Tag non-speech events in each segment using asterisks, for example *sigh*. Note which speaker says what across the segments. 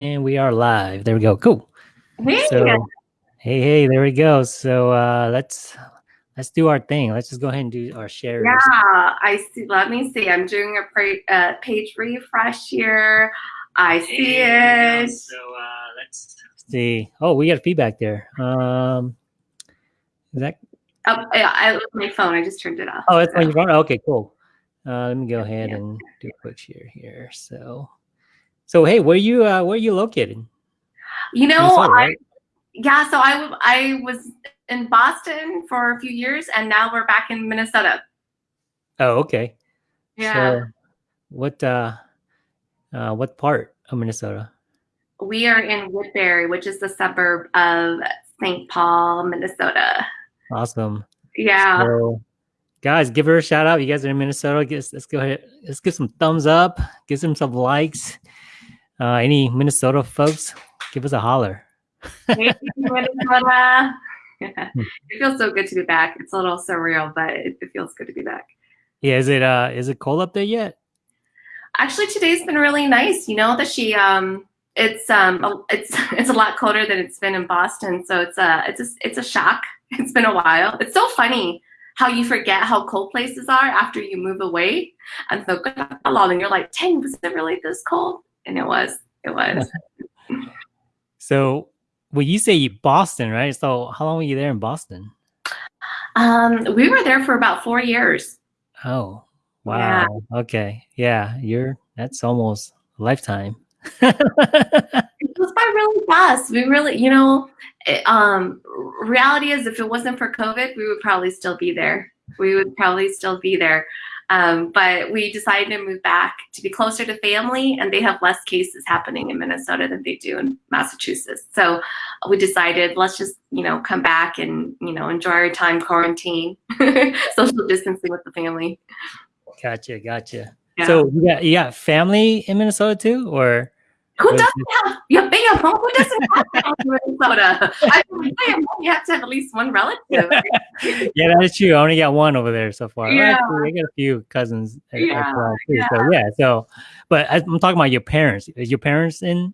Speaker 1: And we are live. There we go. Cool.
Speaker 2: Hey.
Speaker 1: So, hey, hey, there we go. So uh, let's let's do our thing. Let's just go ahead and do our share.
Speaker 2: Yeah, I see. Let me see. I'm doing a pre, uh, page refresh here. I see
Speaker 1: There we
Speaker 2: it.
Speaker 1: So uh, let's see. Oh, we got feedback there. Um, is that?
Speaker 2: Oh, yeah, I looked my phone. I just turned it off.
Speaker 1: Oh, it's on your phone. Okay, cool. Uh, let me go ahead
Speaker 2: Yeah.
Speaker 1: and do a quick share here. So, so hey, where you uh, where you located?
Speaker 2: You know,
Speaker 1: Minnesota,
Speaker 2: I, yeah. So I was in Boston for a few years, and now we're back in Minnesota.
Speaker 1: Oh, okay.
Speaker 2: Yeah,
Speaker 1: So, what uh, uh, what part of Minnesota?
Speaker 2: we are in Woodbury, which is the suburb of St. Paul, Minnesota.
Speaker 1: Awesome.
Speaker 2: Yeah.
Speaker 1: So, guys, give her a shout out. You guys are in Minnesota. Guess, let's go ahead. Let's give some thumbs up. Give some some likes. Uh, any Minnesota folks, give us a holler.
Speaker 2: Hey, Minnesota. *laughs* it feels so good to be back. It's a little surreal, but it, it feels good to be back.
Speaker 1: Yeah, is it uh, is it cold up there yet?
Speaker 2: Actually, today's been really nice. You know that she um, it's um, it's *laughs* it's a lot colder than it's been in Boston, so it's a it's a it's a shock. *laughs* It's been a while. It's so funny how you forget how cold places are after you move away, and so and you're like, "Dang, was it really this cold?" And it was. It was. *laughs*
Speaker 1: So, well, you say Boston, right? So, how long were you there in Boston?
Speaker 2: Um, we were there for about four years.
Speaker 1: Oh,
Speaker 2: Yeah.
Speaker 1: wow. Okay, yeah, you're that's almost a lifetime. *laughs*
Speaker 2: It goes by really fast. We really, you know, it, um, reality is if it wasn't for COVID, we would probably still be there. We would probably still be there. Um, but we decided to move back to be closer to family, and they have less cases happening in Minnesota than they do in Massachusetts. So we decided let's just, you know, come back and, you know, enjoy our time quarantine, *laughs* social distancing with the family.
Speaker 1: gotcha, gotcha.
Speaker 2: Yeah.
Speaker 1: So you got you got family in Minnesota too, or
Speaker 2: Who doesn't have yeah, big home? Who doesn't have family in Minnesota? I mean, you have to have at least one relative. *laughs*
Speaker 1: yeah, that is true. I only got one over there so far.
Speaker 2: Yeah.
Speaker 1: Actually, I got a few cousins
Speaker 2: Yeah,
Speaker 1: well too. So yeah, so but I'm talking about your parents. Is your parents in?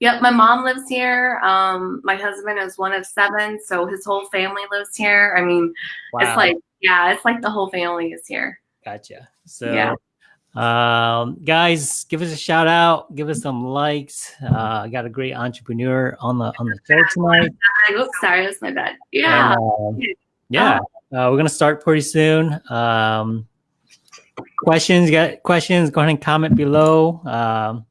Speaker 2: Yep, my mom lives here. Um, my husband is one of seven, so his whole family lives here. I mean, it's like yeah, it's like the whole family is here.
Speaker 1: gotcha. So
Speaker 2: Yeah.
Speaker 1: Um guys, give us a shout out, give us some likes. Uh I got a great entrepreneur on the on the show tonight.
Speaker 2: Oops, sorry, that's my bad. Yeah,
Speaker 1: um, yeah. Uh, we're gonna start pretty soon. Um, questions, got questions? Go ahead and comment below. Um,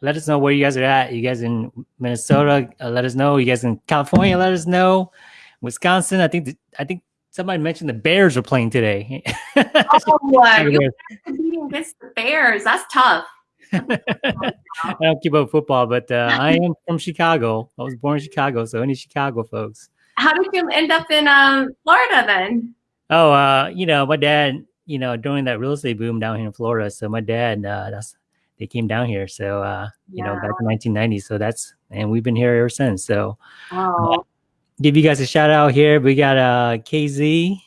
Speaker 1: let us know where you guys are at. You guys in Minnesota? Uh, let us know. You guys in California? Let us know. Wisconsin? I think th- I think somebody mentioned the Bears are playing today. *laughs*
Speaker 2: oh *laughs* boy,
Speaker 1: I
Speaker 2: you're competing against the Bears. That's tough. *laughs*
Speaker 1: I don't keep up with football, but uh, I am from Chicago. I was born in Chicago, so any Chicago folks.
Speaker 2: How did you end up in um, Florida then?
Speaker 1: Oh, uh, you know, my dad, you know, during that real estate boom down here in Florida. So my dad, uh, that's they came down here. So uh, you know, back in 1990. So that's and we've been here ever since. So
Speaker 2: Oh,
Speaker 1: give you guys a shout out here. We got uh KZ.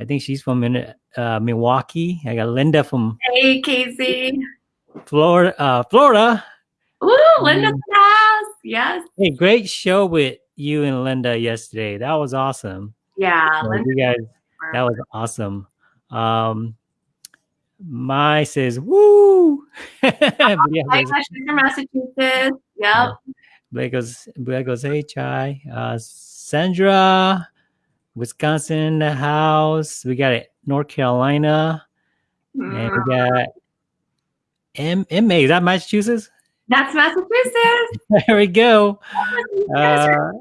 Speaker 1: I think she's from Min- uh, Milwaukee. I got Linda from
Speaker 2: hey, Casey.
Speaker 1: Florida. Uh, Florida.
Speaker 2: Ooh, Linda's house. Yes.
Speaker 1: Hey, great show with you and Linda yesterday. That was awesome.
Speaker 2: Yeah,
Speaker 1: So
Speaker 2: Linda.
Speaker 1: you guys That was awesome. Um, my says woo. *laughs* Goes-
Speaker 2: from Massachusetts. Yep.
Speaker 1: Blake goes, Blake goes, hey Chai. Uh, Sandra, Wisconsin in the house. We got it, North Carolina, and
Speaker 2: Mm,
Speaker 1: we got M MA. Is that Massachusetts?
Speaker 2: That's Massachusetts. *laughs*
Speaker 1: There we go. Uh,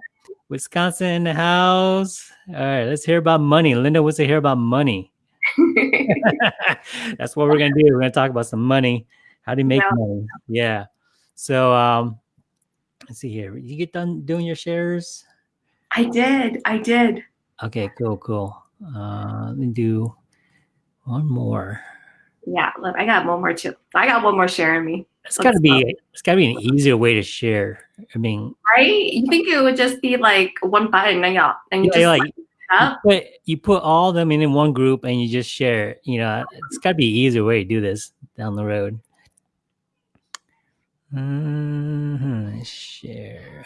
Speaker 1: Wisconsin in the house. All right, let's hear about money. Linda wants to hear about money. *laughs* *laughs* That's what we're gonna do. We're gonna talk about some money. How do you make
Speaker 2: Yeah.
Speaker 1: money? Yeah. So um let's see here. You get done doing your shares?
Speaker 2: I did. I did.
Speaker 1: Okay, cool, cool. Uh let me do one more.
Speaker 2: Yeah. Look, I got one more too. I got one more sharing me.
Speaker 1: It's gotta be it's gotta be an easier way to share. I mean,
Speaker 2: Right? You think it would just be like one button and y'all and you
Speaker 1: yeah,
Speaker 2: just
Speaker 1: like you put, you put all them in, in one group and you just share. You know, it's gotta be an easier way to do this down the road. Mm-hmm. Share.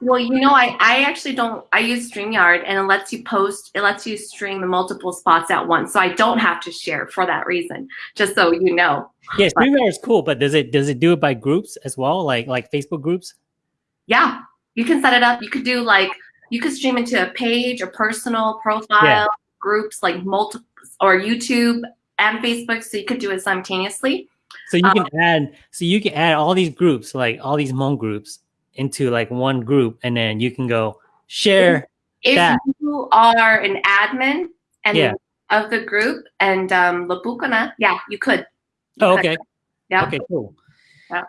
Speaker 2: Well, you know, I, I actually don't, I use StreamYard and it lets you post, it lets you stream the multiple spots at once. So I don't have to share for that reason, just so you know.
Speaker 1: Yeah, StreamYard is cool, but does it, does it do it by groups as well? Like, like Facebook groups?
Speaker 2: Yeah, you can set it up. You could do like, you could stream into a page, a personal profile, yeah. groups like multiple, or YouTube and Facebook. So you could do it simultaneously.
Speaker 1: So you can um, add, so you can add all these groups, like all these Hmong groups into like one group and then you can go share
Speaker 2: if that. you are an admin and yeah. of the group and um yeah, you could.
Speaker 1: You oh, okay.
Speaker 2: Yeah.
Speaker 1: Okay, cool.
Speaker 2: Yeah.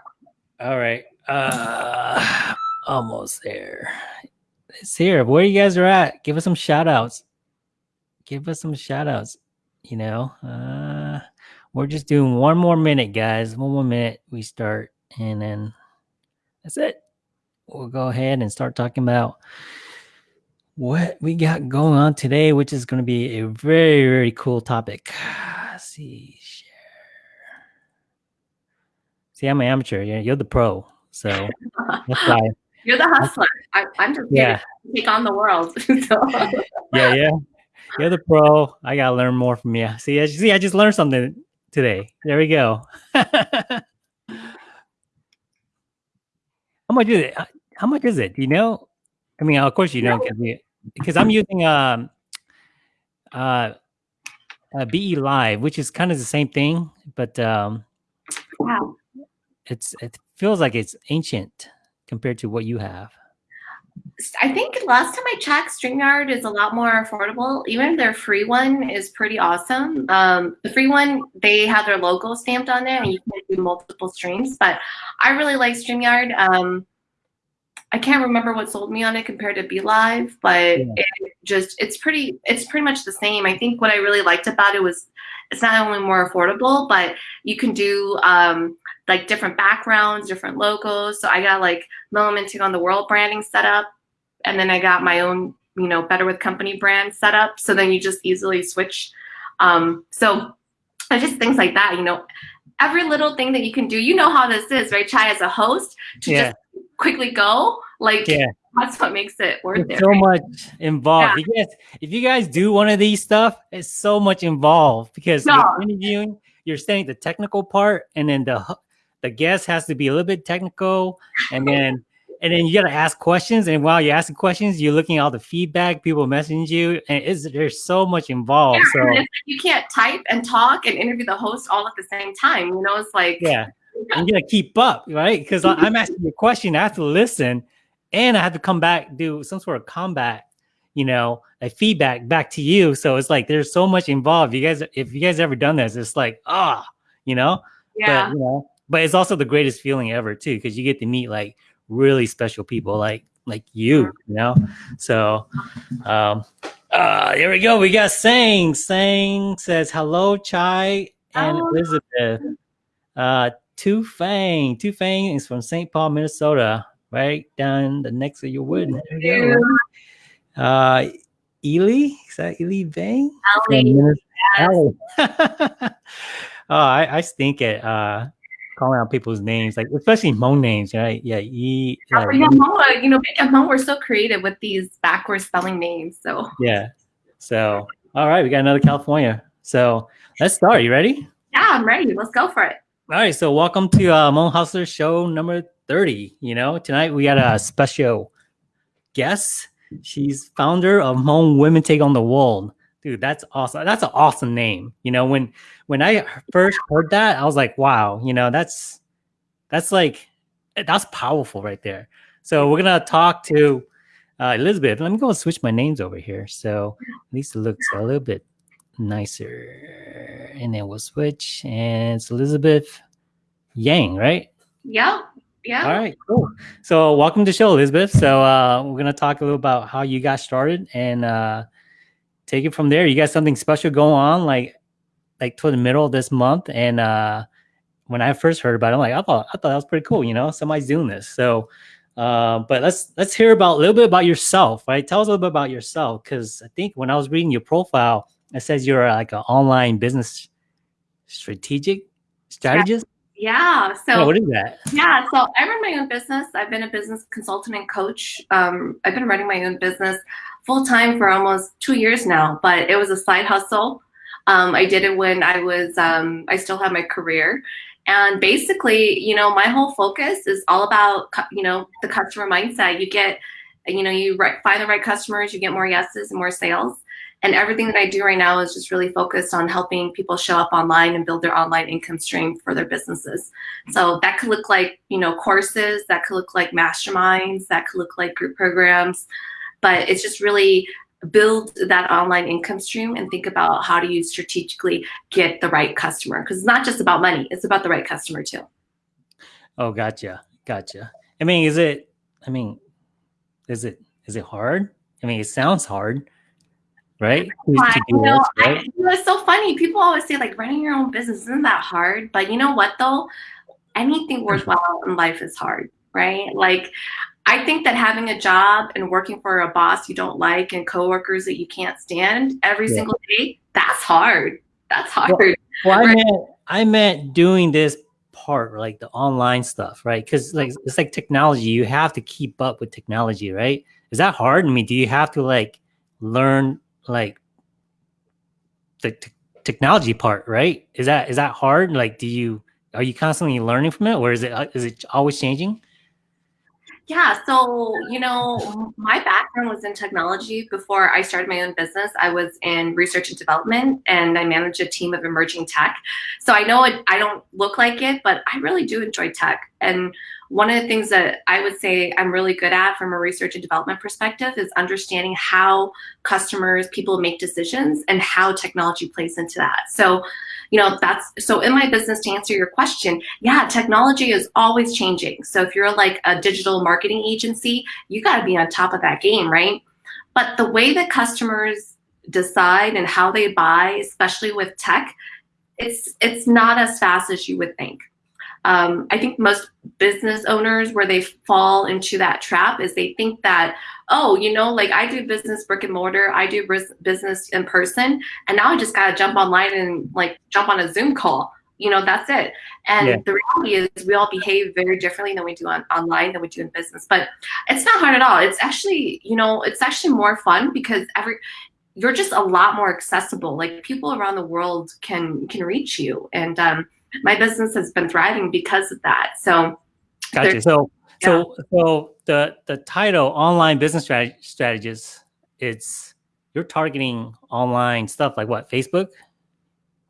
Speaker 1: All right. Uh *sighs* almost there. It's here. Where you guys are at, give us some shout outs. Give us some shout outs. You know, uh we're just doing one more minute, guys. One more minute. We start and then that's it we'll go ahead and start talking about what we got going on today, which is going to be a very, very cool topic. *sighs* Let's see, share. See, I'm an amateur. You're, you're the pro, so
Speaker 2: that's why. *laughs* You're the hustler. I, am just yeah. take on the world. *laughs* so. *laughs*
Speaker 1: Yeah, yeah. You're the pro. I gotta learn more from you. See, I, see, I just learned something today. There we go. How much is it? How much is it? Do you know? I mean, of course you know because I'm using um uh, uh BeLive, which is kind of the same thing, but um wow. it's it feels like it's ancient compared to what you have.
Speaker 2: I think last time I checked, StreamYard is a lot more affordable. Even their free one is pretty awesome. Um, the free one, they have their logo stamped on there and you can do multiple streams, but I really like StreamYard. Um, I can't remember what sold me on it compared to BeLive, but yeah. it just it's pretty it's pretty much the same. I think what I really liked about it was it's not only more affordable, but you can do um, like different backgrounds, different logos. So I got like Hmong Women Take on the World branding set up, and then I got my own you know Better with Company brand set up. So then you just easily switch. Um, so just things like that, you know. Every little thing that you can do, you know how this is, right? Chai as a host to yeah. just quickly go. Like yeah. that's what makes it worth
Speaker 1: it's it. So right? much involved. Yeah. If, you guys, if you guys do one of these stuff, it's so much involved because no. you're interviewing, you're saying the technical part, and then the the guest has to be a little bit technical, and then and then you got to ask questions. And while you're asking questions, you're looking at all the feedback people message you, and it's, there's so much involved. Yeah, so
Speaker 2: you can't type and talk and interview the host all at the same time. You know, it's like
Speaker 1: yeah, I'm gonna keep up, right? Because I'm asking a question, I have to listen, and I have to come back do some sort of combat, you know, a feedback back to you. So it's like there's so much involved. You guys, if you guys ever done this, it's like ah, oh, you know,
Speaker 2: yeah,
Speaker 1: but, you know, but it's also the greatest feeling ever too, because you get to meet like really special people, like like you, you know. So, um, uh, here we go. We got Sang. Sang says hello, Chai and oh. Elizabeth. Uh, Tu Fang. Tu Fang is from St. Paul, Minnesota, right down the next of your wood. Uh, Ely, is that Ely Vang? *laughs* oh, I, I stink at uh, calling out people's names, like especially Hmong names, right? Yeah, e,
Speaker 2: like, yeah, Hmong, you know, Hmong, we're so creative with these backwards spelling names. So
Speaker 1: yeah, so all right, we got another California. So let's start. You ready?
Speaker 2: Yeah, I'm ready. Let's go for it.
Speaker 1: All right, so welcome to uh, Hmong Hustler Show number 30. You know, tonight we got a special guest. She's founder of Hmong Women Take on the World. Dude, that's awesome. That's an awesome name. You know, when when I first heard that, I was like, wow, you know, that's that's like that's powerful right there. So we're gonna talk to uh, Elizabeth. Let me go switch my names over here. So at least it looks a little bit nicer. And then we'll switch. And it's Elizabeth Yang, right?
Speaker 2: Yeah. Yeah.
Speaker 1: All right, cool. So welcome to the show, Elizabeth. So uh, we're gonna talk a little about how you got started and uh, take it from there. You got something special going on, like like toward the middle of this month. And uh, when I first heard about it, I'm like, I thought I thought that was pretty cool. You know, somebody's doing this. So, uh, but let's let's hear about a little bit about yourself, right? Tell us a little bit about yourself, because I think when I was reading your profile, it says you're like an online business strategic strategist.
Speaker 2: Yeah. So
Speaker 1: yeah, what is that?
Speaker 2: Yeah. So I run my own business. I've been a business consultant and coach. Um, I've been running my own business full time for almost two years now, but it was a side hustle. Um, I did it when I was, um, I still have my career. And basically, you know, my whole focus is all about, you know, the customer mindset. You get, you know, you find the right customers, you get more yeses and more sales. And everything that I do right now is just really focused on helping people show up online and build their online income stream for their businesses. So that could look like, you know, courses, that could look like masterminds, that could look like group programs, but it's just really build that online income stream and think about how do you strategically get the right customer. Because it's not just about money it's about the right customer too.
Speaker 1: Oh gotcha gotcha. I mean is it i mean is it is it hard? I mean it sounds hard right?
Speaker 2: I, you know, right? I, you know, it's so funny. People always say like running your own business isn't that hard, but you know what though? Anything worthwhile in life is hard, right? Like I think that having a job and working for a boss you don't like and coworkers that you can't stand every yeah. single day, that's hard. That's hard.
Speaker 1: Well, well right? I meant I meant doing this part, like the online stuff, right? Because like it's like technology. You have to keep up with technology, right? Is that hard? I mean, do you have to like learn like the technology part, right? Is that is that hard? Like, do you are you constantly learning from it, or is it uh, it always changing?
Speaker 2: Yeah, so you know, my background was in technology. Before I started my own business, I was in research and development, and I manage a team of emerging tech. So I know it, I don't look like it, but I really do enjoy tech. And one of the things that I would say I'm really good at from a research and development perspective is understanding how customers, people make decisions and how technology plays into that. So, you know, that's so in my business to answer your question, yeah, technology is always changing. So if you're like a digital marketing agency, you got to be on top of that game, right? But the way that customers decide and how they buy, especially with tech, it's it's not as fast as you would think. Um, I think most business owners where they fall into that trap is they think that, oh, you know, like I do business brick and mortar, I do business in person, and now I just gotta jump online and like jump on a Zoom call. You know, that's it. And yeah. the reality is we all behave very differently than we do on online than we do in business. But it's not hard at all. It's actually, you know, it's actually more fun because every you're just a lot more accessible. Like people around the world can can reach you. And um my business has been thriving because of that. So,
Speaker 1: gotcha. So, yeah. so, so the the title "Online Business Strat- Strategist" it's you're targeting online stuff like what Facebook,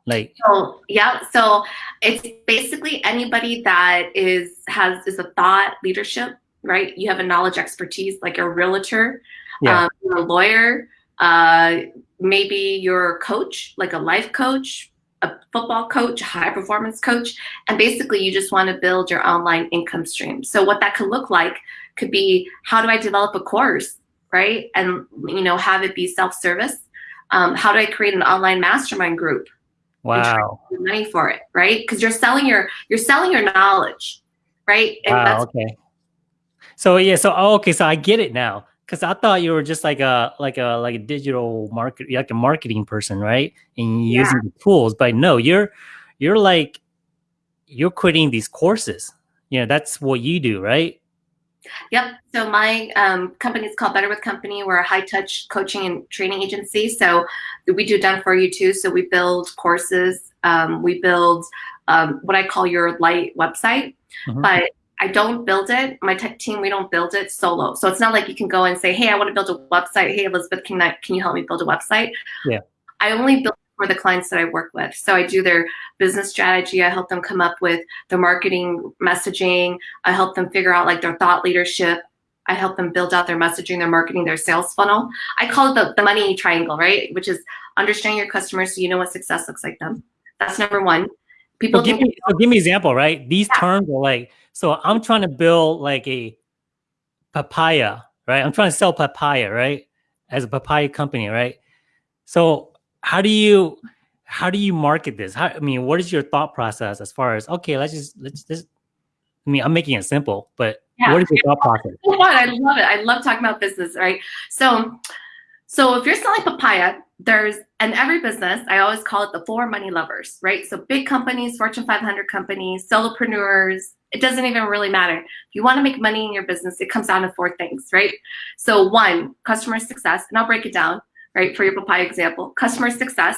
Speaker 1: like.
Speaker 2: So yeah, so it's basically anybody that is has is a thought leadership, right? You have a knowledge expertise, like a realtor, yeah. um, a lawyer. Uh, maybe you're a coach, like a life coach, a football coach, high performance coach, and basically you just want to build your online income stream. So what that could look like could be how do I develop a course, right? And you know have it be self-service. Um, how do I create an online mastermind group?
Speaker 1: Wow.
Speaker 2: Money for it, right? Because you're selling your you're selling your knowledge, right?
Speaker 1: And wow. okay. So yeah. So oh, okay. So I get it now because I thought you were just like a like a like a digital market like a marketing person, right? And yeah. using the tools, but no, you're you're like you're creating these courses. You know, that's what you do, right?
Speaker 2: Yep. So my um, company is called Better with Company. We're a high touch coaching and training agency. So we do done for you too. So we build courses. Um, we build um, what I call your light website. Mm -hmm. But I don't build it. My tech team, we don't build it solo. So it's not like you can go and say, "Hey, I want to build a website. Hey, Elizabeth, can I, can you help me build a website?"
Speaker 1: Yeah.
Speaker 2: I only build for the clients that I work with. So I do their business strategy. I help them come up with the marketing messaging. I help them figure out like their thought leadership. I help them build out their messaging, their marketing, their sales funnel. I call it the, the money triangle, right? Which is understanding your customers so you know what success looks like them. That's number one.
Speaker 1: People so give me so give me example, right? These yeah. terms are like so I'm trying to build like a papaya, right? I'm trying to sell papaya, right? As a papaya company, right? So how do you how do you market this? How, I mean, what is your thought process as far as okay, let's just let's just I mean, I'm making it simple, but yeah. what is your thought process?
Speaker 2: I love it. I love talking about business, right? So so if you're selling papaya, there's and every business i always call it the four money lovers right? So big companies fortune 500 companies solopreneurs it doesn't even really matter. If you want to make money in your business it comes down to four things right? So one customer success and i'll break it down right for your papaya example. Customer success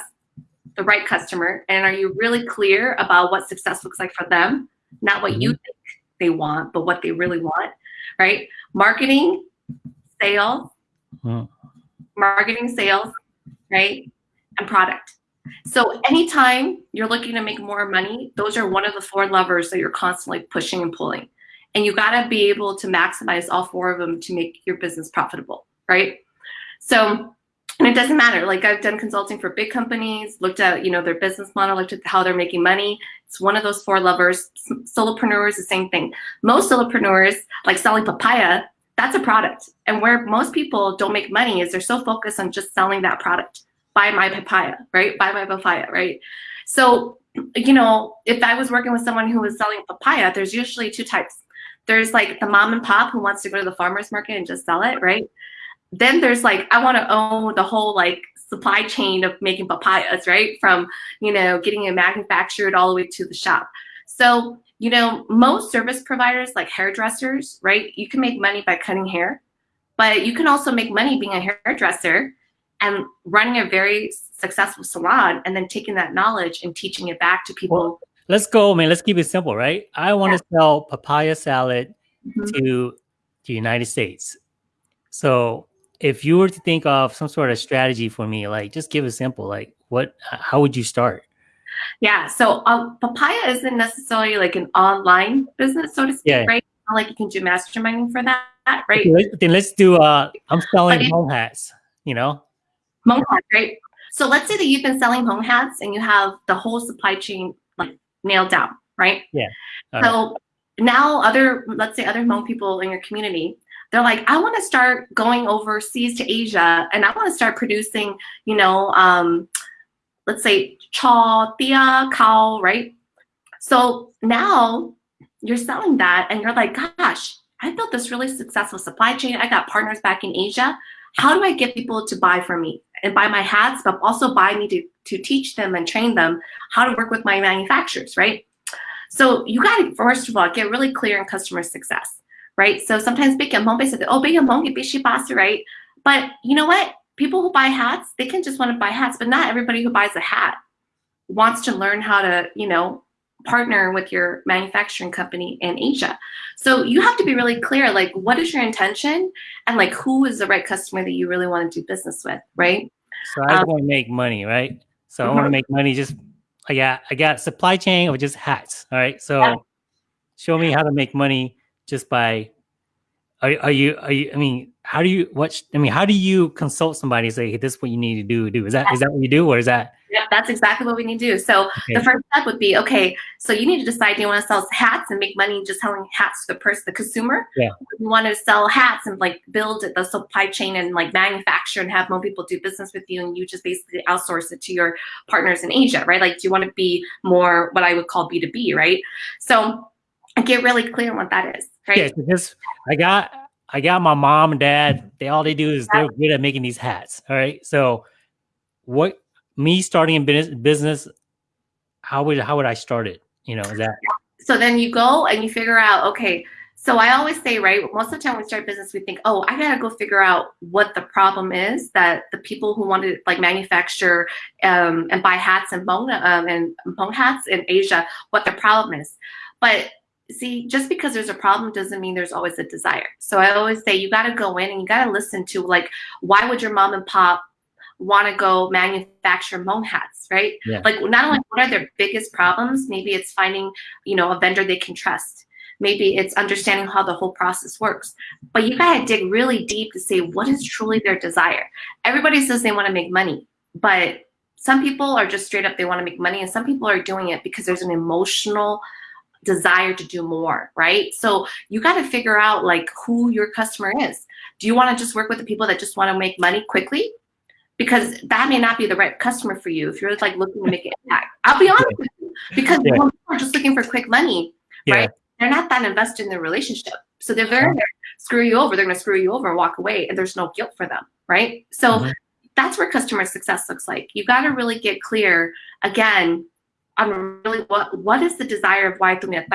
Speaker 2: the right customer and are you really clear about what success looks like for them? Not what you think they want but what they really want right? Marketing sales.
Speaker 1: Mm.
Speaker 2: marketing sales right? And product. So anytime you're looking to make more money, those are one of the four levers that you're constantly pushing and pulling. And you got to be able to maximize all four of them to make your business profitable, right? So, and it doesn't matter. Like I've done consulting for big companies, looked at, you know, their business model, looked at how they're making money. It's one of those four levers. Solopreneurs, the same thing. Most solopreneurs, like selling papaya, that's a product. And where most people don't make money is they're so focused on just selling that product. Buy my papaya, right? Buy my papaya, right? So, you know, if I was working with someone who was selling papaya, there's usually two types. There's like the mom and pop who wants to go to the farmer's market and just sell it, right? Then there's like, I want to own the whole like supply chain of making papayas, right? From, you know, getting it manufactured all the way to the shop. So you know, most service providers like hairdressers, right? You can make money by cutting hair, but you can also make money being a hairdresser and running a very successful salon and then taking that knowledge and teaching it back to people. Well,
Speaker 1: let's go, man. Let's keep it simple, right? I want yeah. to sell papaya salad mm-hmm. to the United States. So if you were to think of some sort of strategy for me, like just give it simple, like what, how would you start?
Speaker 2: Yeah. So um, Papaya isn't necessarily like an online business, so to speak, yeah. right? Like you can do masterminding for that, right?
Speaker 1: Okay, then let's do. Uh, I'm selling Hmong hats. You know,
Speaker 2: Hmong hats, right? So let's say that you've been selling Hmong hats and you have the whole supply chain like nailed down, right?
Speaker 1: Yeah.
Speaker 2: All so right. now other, let's say other Hmong people in your community, they're like, I want to start going overseas to Asia and I want to start producing, you know, um, let's say chaw, tia, cow, right? So now you're selling that and you're like, gosh, I built this really successful supply chain. I got partners back in Asia. How do I get people to buy from me and buy my hats, but also buy me to, to teach them and train them how to work with my manufacturers, right? So you got to, first of all, get really clear in customer success, right? So sometimes big and home say, oh, big and home, right? But you know what? People who buy hats, they can just want to buy hats, but not everybody who buys a hat wants to learn how to, you know, partner with your manufacturing company in Asia. So you have to be really clear, like, what is your intention and like who is the right customer that you really want to do business with, right?
Speaker 1: So I um, want to make money, right? So mm-hmm. I want to make money just I got I got supply chain or just hats. All right. So yeah. show me how to make money just by are, are you are you I mean how do you what i mean how do you consult somebody and say hey this is what you need to do do? Is that is that what you do or is that
Speaker 2: yeah that's exactly what we need to do. So okay. the first step would be okay so you need to decide do you want to sell hats and make money just selling hats to the person the consumer?
Speaker 1: Yeah.
Speaker 2: You want to sell hats and like build the supply chain and like manufacture and have more people do business with you and you just basically outsource it to your partners in asia right? Like do you want to be more what i would call b2b right? So get really clear on what that is right?
Speaker 1: Yeah because i got I got my mom and dad. They all they do is they're good at making these hats. All right. So what me starting in business business, how would how would I start it? You know, that
Speaker 2: so then you go and you figure out, okay, so I always say, right, most of the time we start business, we think, oh, I gotta go figure out what the problem is that the people who want to like manufacture um, and buy hats and bone um, and bone hats in Asia, what the problem is. But see, just because there's a problem doesn't mean there's always a desire. So I always say you got to go in and you got to listen to like, why would your mom and pop want to go manufacture Hmong hats, right?
Speaker 1: Yeah.
Speaker 2: Like not only what are their biggest problems, maybe it's finding, you know, a vendor they can trust. Maybe it's understanding how the whole process works. But you gotta dig really deep to say what is truly their desire. Everybody says they want to make money, but some people are just straight up they want to make money, and some people are doing it because there's an emotional desire to do more, right? So you got to figure out like who your customer is. Do you want to just work with the people that just want to make money quickly? Because that may not be the right customer for you if you're like looking to make an impact. I'll be honest with you, because yeah. people are just looking for quick money, yeah. right? They're not that invested in the relationship. So they're very uh-huh. screw you over. They're going to screw you over and walk away, and there's no guilt for them, right? So. Mm-hmm that's where customer success looks like. You got to really get clear again on really what what is the desire of why do you have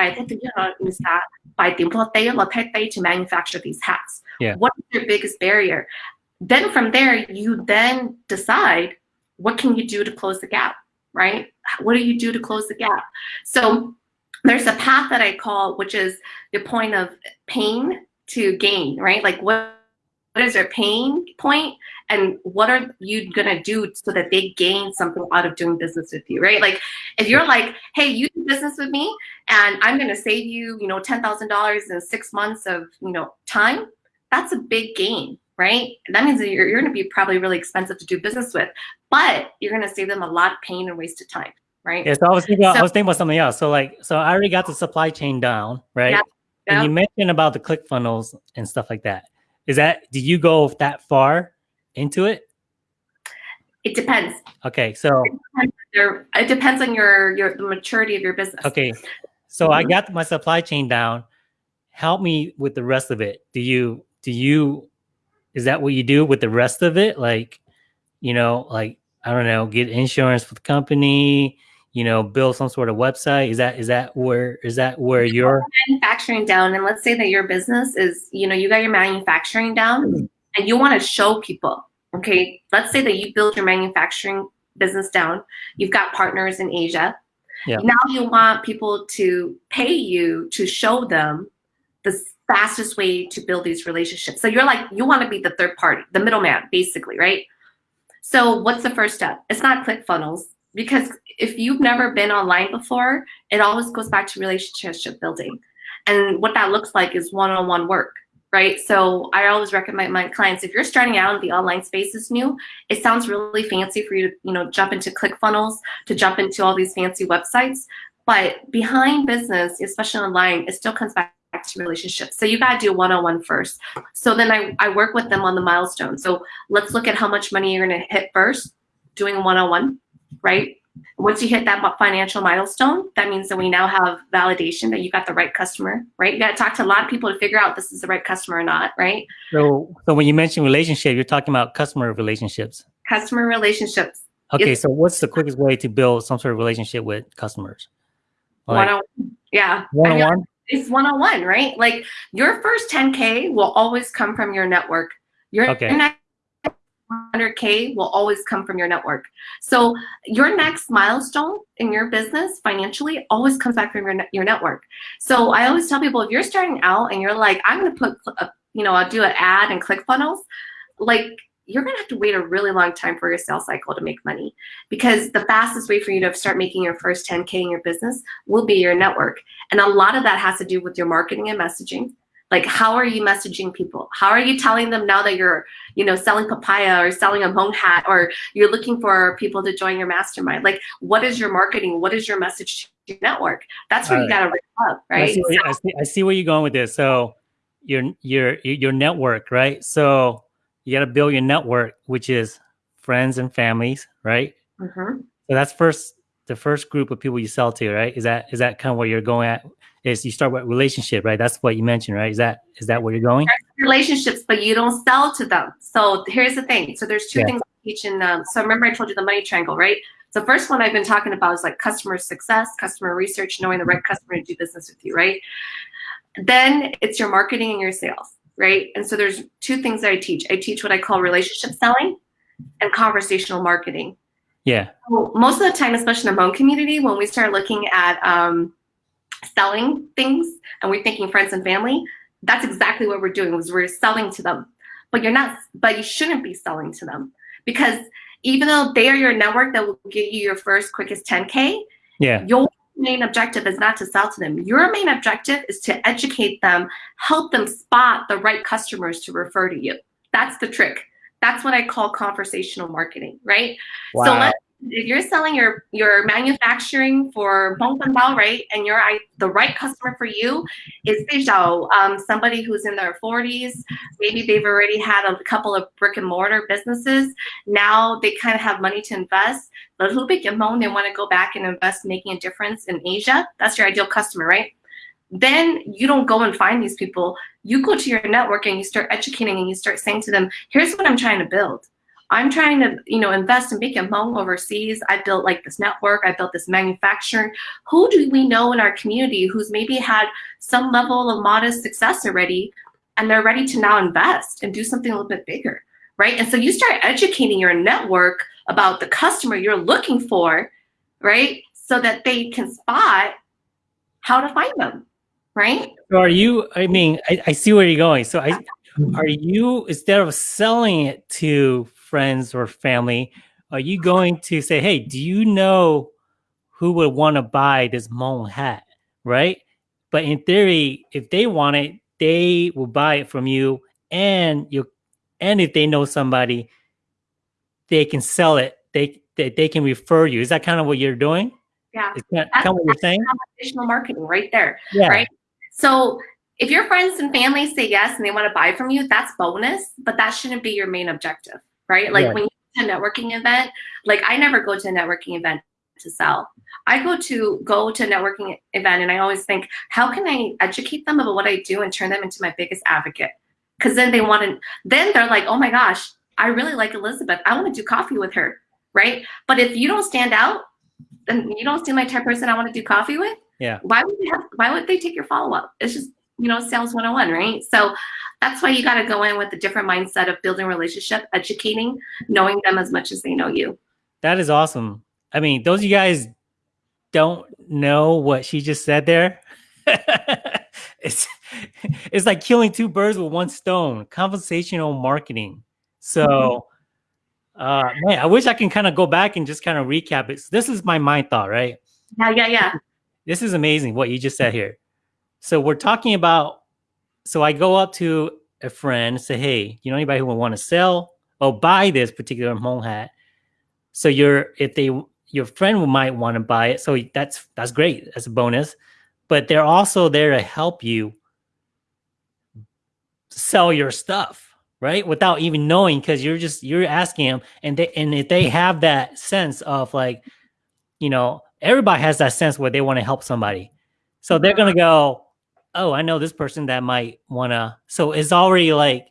Speaker 2: to manufacture these hats.
Speaker 1: Yeah.
Speaker 2: What is your biggest barrier? Then from there, you then decide what can you do to close the gap, right? What do you do to close the gap? So there's a path that I call, which is the point of pain to gain, right? Like what what is your pain point and what are you gonna do so that they gain something out of doing business with you, right? Like if you're like, hey, you do business with me and I'm gonna save you, you know, $10,000 in six months of, you know, time, that's a big gain, right? That means that you're, you're gonna be probably really expensive to do business with, but you're gonna save them a lot of pain and wasted time, right?
Speaker 1: Yeah, so I was thinking about, so, I was thinking about something else. So like, so I already got the supply chain down, right? Yeah, yeah. And you mentioned about the ClickFunnels and stuff like that. Is that, did you go that far into it?
Speaker 2: It depends.
Speaker 1: Okay, so
Speaker 2: it depends, your, it depends on your your the maturity of your business.
Speaker 1: Okay, so mm -hmm. I mm-hmm. got my supply chain down. Help me with the rest of it. Do you do you is that what you do with the rest of it? Like, you know, like I don't know, get insurance for the company, you know, build some sort of website? Is that is that where is that where you're
Speaker 2: manufacturing down? And let's say that your business is, you know, you got your manufacturing down mm and you want to show people. Okay, let's say that you build your manufacturing business down. You've got partners in Asia.
Speaker 1: Yeah.
Speaker 2: Now you want people to pay you to show them the fastest way to build these relationships. So you're like, you want to be the third party, the middleman, basically, right? So what's the first step? It's not ClickFunnels because if you've never been online before, it always goes back to relationship building. And what that looks like is one-on-one -on -one work, right? So I always recommend my clients, if you're starting out and the online space is new, it sounds really fancy for you to, you know, jump into ClickFunnels, to jump into all these fancy websites. But behind business, especially online, it still comes back to relationships. So you got to do one-on-one -on -one first. So then I, I work with them on the milestone. So let's look at how much money you're going to hit first doing one-on-one. -on -one right? Once you hit that financial milestone, that means that we now have validation that you got the right customer, right? You got to talk to a lot of people to figure out this is the right customer or not, right?
Speaker 1: So, so when you mention relationship, you're talking about customer relationships.
Speaker 2: Customer relationships.
Speaker 1: Okay, it's, so what's the quickest way to build some sort of relationship with customers?
Speaker 2: Like, one on, yeah.
Speaker 1: One on one.
Speaker 2: It's one on one, right? Like your first 10k will always come from your network. Your
Speaker 1: okay.
Speaker 2: 100K will always come from your network. So your next milestone in your business financially always comes back from your, your network. So I always tell people, if you're starting out and you're like, I'm going to put, a, you know, I'll do an ad and ClickFunnels, like you're going to have to wait a really long time for your sales cycle to make money because the fastest way for you to start making your first 10K in your business will be your network. And a lot of that has to do with your marketing and messaging. Like, how are you messaging people? How are you telling them now that you're, you know, selling papaya or selling a Hmong hat or you're looking for people to join your mastermind? Like, what is your marketing? What is your message to your network? That's where All you right. got to ramp up, right? I see,
Speaker 1: I, see, I see where you're going with this. So, your your your network, right? So you got to build your network, which is friends and families, right?
Speaker 2: Mm -hmm.
Speaker 1: So that's first the first group of people you sell to, right? Is that is that kind of where you're going at is you start with relationship, right? That's what you mentioned, right? Is that is that where you're going?
Speaker 2: Relationships, but you don't sell to them. So here's the thing. So there's two yeah. things I teach in. Um, so remember I told you the money triangle, right? So first one I've been talking about is like customer success, customer research, knowing the right customer to do business with you, right? Then it's your marketing and your sales, right? And so there's two things that I teach. I teach what I call relationship selling and conversational marketing.
Speaker 1: Yeah.
Speaker 2: So most of the time, especially in the Hmong community, when we start looking at um, selling things and we're thinking friends and family, that's exactly what we're doing is we're selling to them. But you're not, but you shouldn't be selling to them because even though they are your network that will get you your first quickest 10K,
Speaker 1: yeah.
Speaker 2: your main objective is not to sell to them. Your main objective is to educate them, help them spot the right customers to refer to you. That's the trick. That's what I call conversational marketing, right?
Speaker 1: Wow. So let's
Speaker 2: if you're selling your your manufacturing for Bao, right, and you're I, the right customer for you is Beizhou, um, somebody who's in their 40s, maybe they've already had a couple of brick and mortar businesses. Now they kind of have money to invest. A little bit they want to go back and invest, making a difference in Asia. That's your ideal customer, right? Then you don't go and find these people. You go to your network and you start educating and you start saying to them, here's what I'm trying to build I'm trying to, you know, invest and make a home overseas. I built like this network. I built this manufacturing. Who do we know in our community who's maybe had some level of modest success already, and they're ready to now invest and do something a little bit bigger, right? And so you start educating your network about the customer you're looking for, right? So that they can spot how to find them, right?
Speaker 1: So are you? I mean, I, I see where you're going. So I mm-hmm. are you instead of selling it to friends or family, are you going to say, hey, do you know who would want to buy this Hmong hat? Right. But in theory, if they want it, they will buy it from you and you and if they know somebody, they can sell it. They they, they can refer you. Is that kind of what you're doing?
Speaker 2: Yeah.
Speaker 1: Is that kind of what you're saying?
Speaker 2: Additional marketing right there.
Speaker 1: Yeah.
Speaker 2: Right. So if your friends and family say yes and they want to buy from you, that's bonus, but that shouldn't be your main objective, right? Like
Speaker 1: Right.
Speaker 2: when you go to a networking event, like I never go to a networking event to sell. I go to go to a networking event and I always think, how can I educate them about what I do and turn them into my biggest advocate? Because then they want to, then they're like, oh my gosh, I really like Elizabeth. I want to do coffee with her, right? But if you don't stand out, then you don't seem like the type person I want to do coffee with.
Speaker 1: Yeah.
Speaker 2: Why would they have? Why would they take your follow up? It's just you know sales 101, right? So that's why you got to go in with a different mindset of building relationship, educating, knowing them as much as they know you.
Speaker 1: That is awesome. I mean, those of you guys don't know what she just said there. *laughs* it's it's like killing two birds with one stone. Conversational marketing. So, uh, man, I wish I can kind of go back and just kind of recap it. This is my mind thought, right?
Speaker 2: Yeah, yeah, yeah.
Speaker 1: This is amazing what you just said here. So we're talking about. So I go up to a friend say, "Hey, you know anybody who would want to sell or buy this particular Hmong hat?" So you're if they your friend might want to buy it, so that's that's great. That's a bonus. But they're also there to help you sell your stuff, right? Without even knowing, because you're just you're asking them, and they and if they have that sense of like, you know, everybody has that sense where they want to help somebody, so they're gonna go, oh, I know this person that might wanna. So it's already like,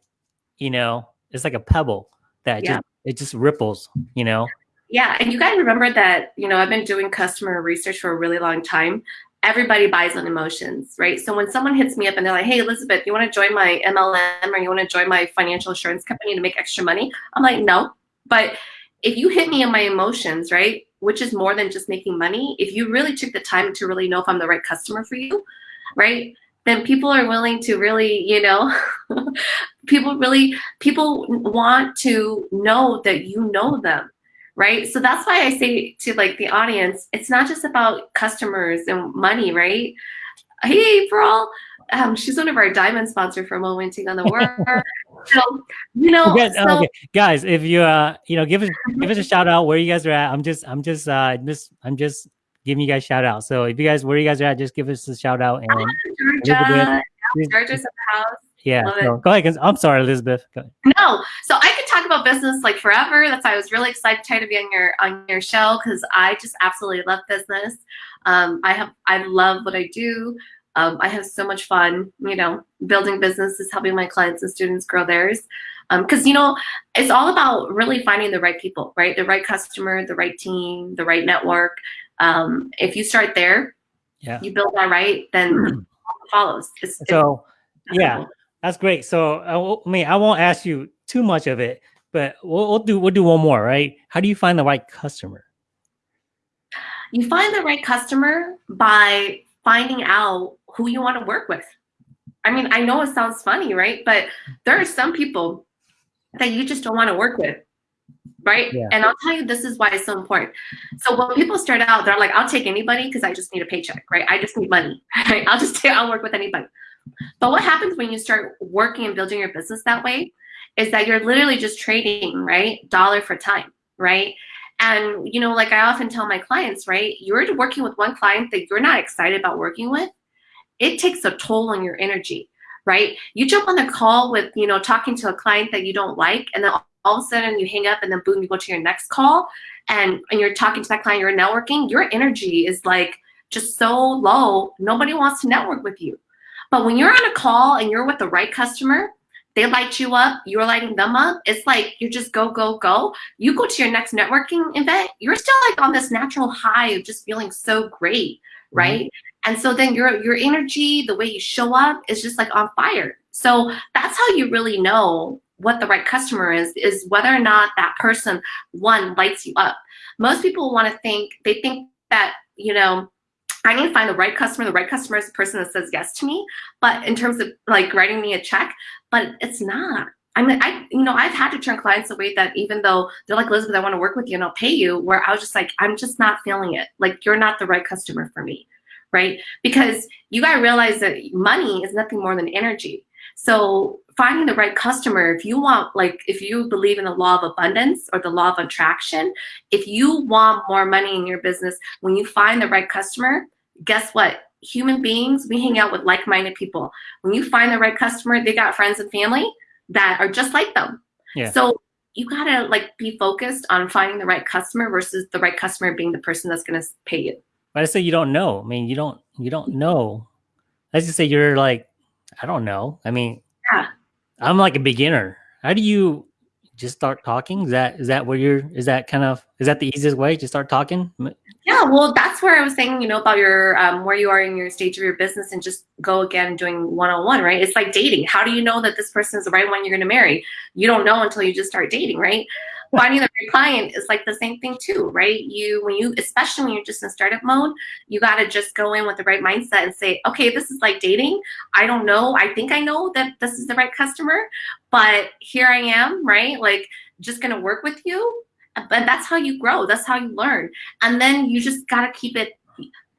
Speaker 1: you know, it's like a pebble that
Speaker 2: Yeah.
Speaker 1: just it just ripples, you know.
Speaker 2: Yeah, and you got to remember that, you know, I've been doing customer research for a really long time. Everybody buys on emotions, right? So when someone hits me up and they're like, hey, Elizabeth, you want to join my MLM or you want to join my financial insurance company to make extra money? I'm like, no. But if you hit me in my emotions, right, which is more than just making money, if you really took the time to really know if I'm the right customer for you, right, then people are willing to really, you know, *laughs* people really, people want to know that you know them right? So that's why i say to like the audience it's not just about customers and money right? Hey April um, she's one of our diamond sponsor for Hmong Women Take on the *laughs* world so you know
Speaker 1: Guys,
Speaker 2: so,
Speaker 1: okay, guys, if you uh, you know, give us *laughs* give us a shout out where you guys are at. I'm just I'm just uh just I'm just giving you guys shout out. So if you guys where you guys are at, just give us a shout out and
Speaker 2: georgia georgia's in the house
Speaker 1: yeah. Go ahead. I'm sorry, Elizabeth.
Speaker 2: No, so I could talk about business like forever. That's why I was really excited to be on your on your show because I just absolutely love business. Um, I have I love what I do. Um, I have so much fun, you know, building businesses, helping my clients and students grow theirs. Because you know, it's all about really finding the right people, right? The right customer, the right team, the right network. Um, if you start there,
Speaker 1: Yeah.
Speaker 2: you build that right, then *clears throat* it follows. It's, it's
Speaker 1: So yeah, that's great. So I mean, I won't ask you too much of it, but we'll, we'll do we'll do one more, right? How do you find the right customer?
Speaker 2: You find the right customer by finding out who you want to work with. I mean, I know it sounds funny, right? But there are some people that you just don't want to work with, right?
Speaker 1: Yeah.
Speaker 2: And I'll tell you, this is why it's so important. So when people start out, they're like, I'll take anybody because I just need a paycheck, right? I just need money, *laughs* right? I'll just take, *laughs* I'll work with anybody. But what happens when you start working and building your business that way is that you're literally just trading, right? Dollar for time, right? And you know, like I often tell my clients, right? You're working with one client that you're not excited about working with. It takes a toll on your energy, right? You jump on the call with, you know, talking to a client that you don't like, and then all of a sudden you hang up, and then boom, you go to your next call, and and you're talking to that client, you're networking. Your energy is like just so low. Nobody wants to network with you. But when you're on a call and you're with the right customer, they light you up, you're lighting them up. It's like you're just go, go, go. You go to your next networking event, you're still like on this natural high of just feeling so great, mm-hmm. right? Mm-hmm. And so then your your energy, the way you show up is just like on fire. So that's how you really know what the right customer is, is whether or not that person, one, lights you up. Most people want to think, they think that, you know, I need to find the right customer. The right customer is the person that says yes to me. But in terms of like writing me a check, but it's not. I mean, I, you know, I've had to turn clients away that even though they're like, Elizabeth, I want to work with you and I'll pay you, where I was just like, I'm just not feeling it. Like, you're not the right customer for me, right? Because you got to realize that money is nothing more than energy. So finding the right customer, if you want, like, if you believe in the law of abundance or the law of attraction, if you want more money in your business, when you find the right customer, guess what? Human beings, we hang out with like-minded people. When you find the right customer, they got friends and family that are just like them. Yeah. So you gotta like be focused on finding the right customer versus the right customer being the person that's gonna pay you.
Speaker 1: But I say you don't know. I mean, you don't you don't know. Let's just say you're like, I don't know. I mean, yeah. I'm like a beginner. How do you just start talking? Is that is that where you're? Is that kind of is that the easiest way to start talking?
Speaker 2: Yeah, well, that's where I was saying, you know, about your um, where you are in your stage of your business, and just go again doing one on one, right? It's like dating. How do you know that this person is the right one you're going to marry? You don't know until you just start dating, right? Finding the right client is like the same thing too, right? You when you especially when you're just in startup mode, you got to just go in with the right mindset and say, okay, this is like dating. I don't know. I think I know that this is the right customer, but here I am, right? Like just gonna work with you. Uh, but that's how you grow. That's how you learn. And then you just gotta keep it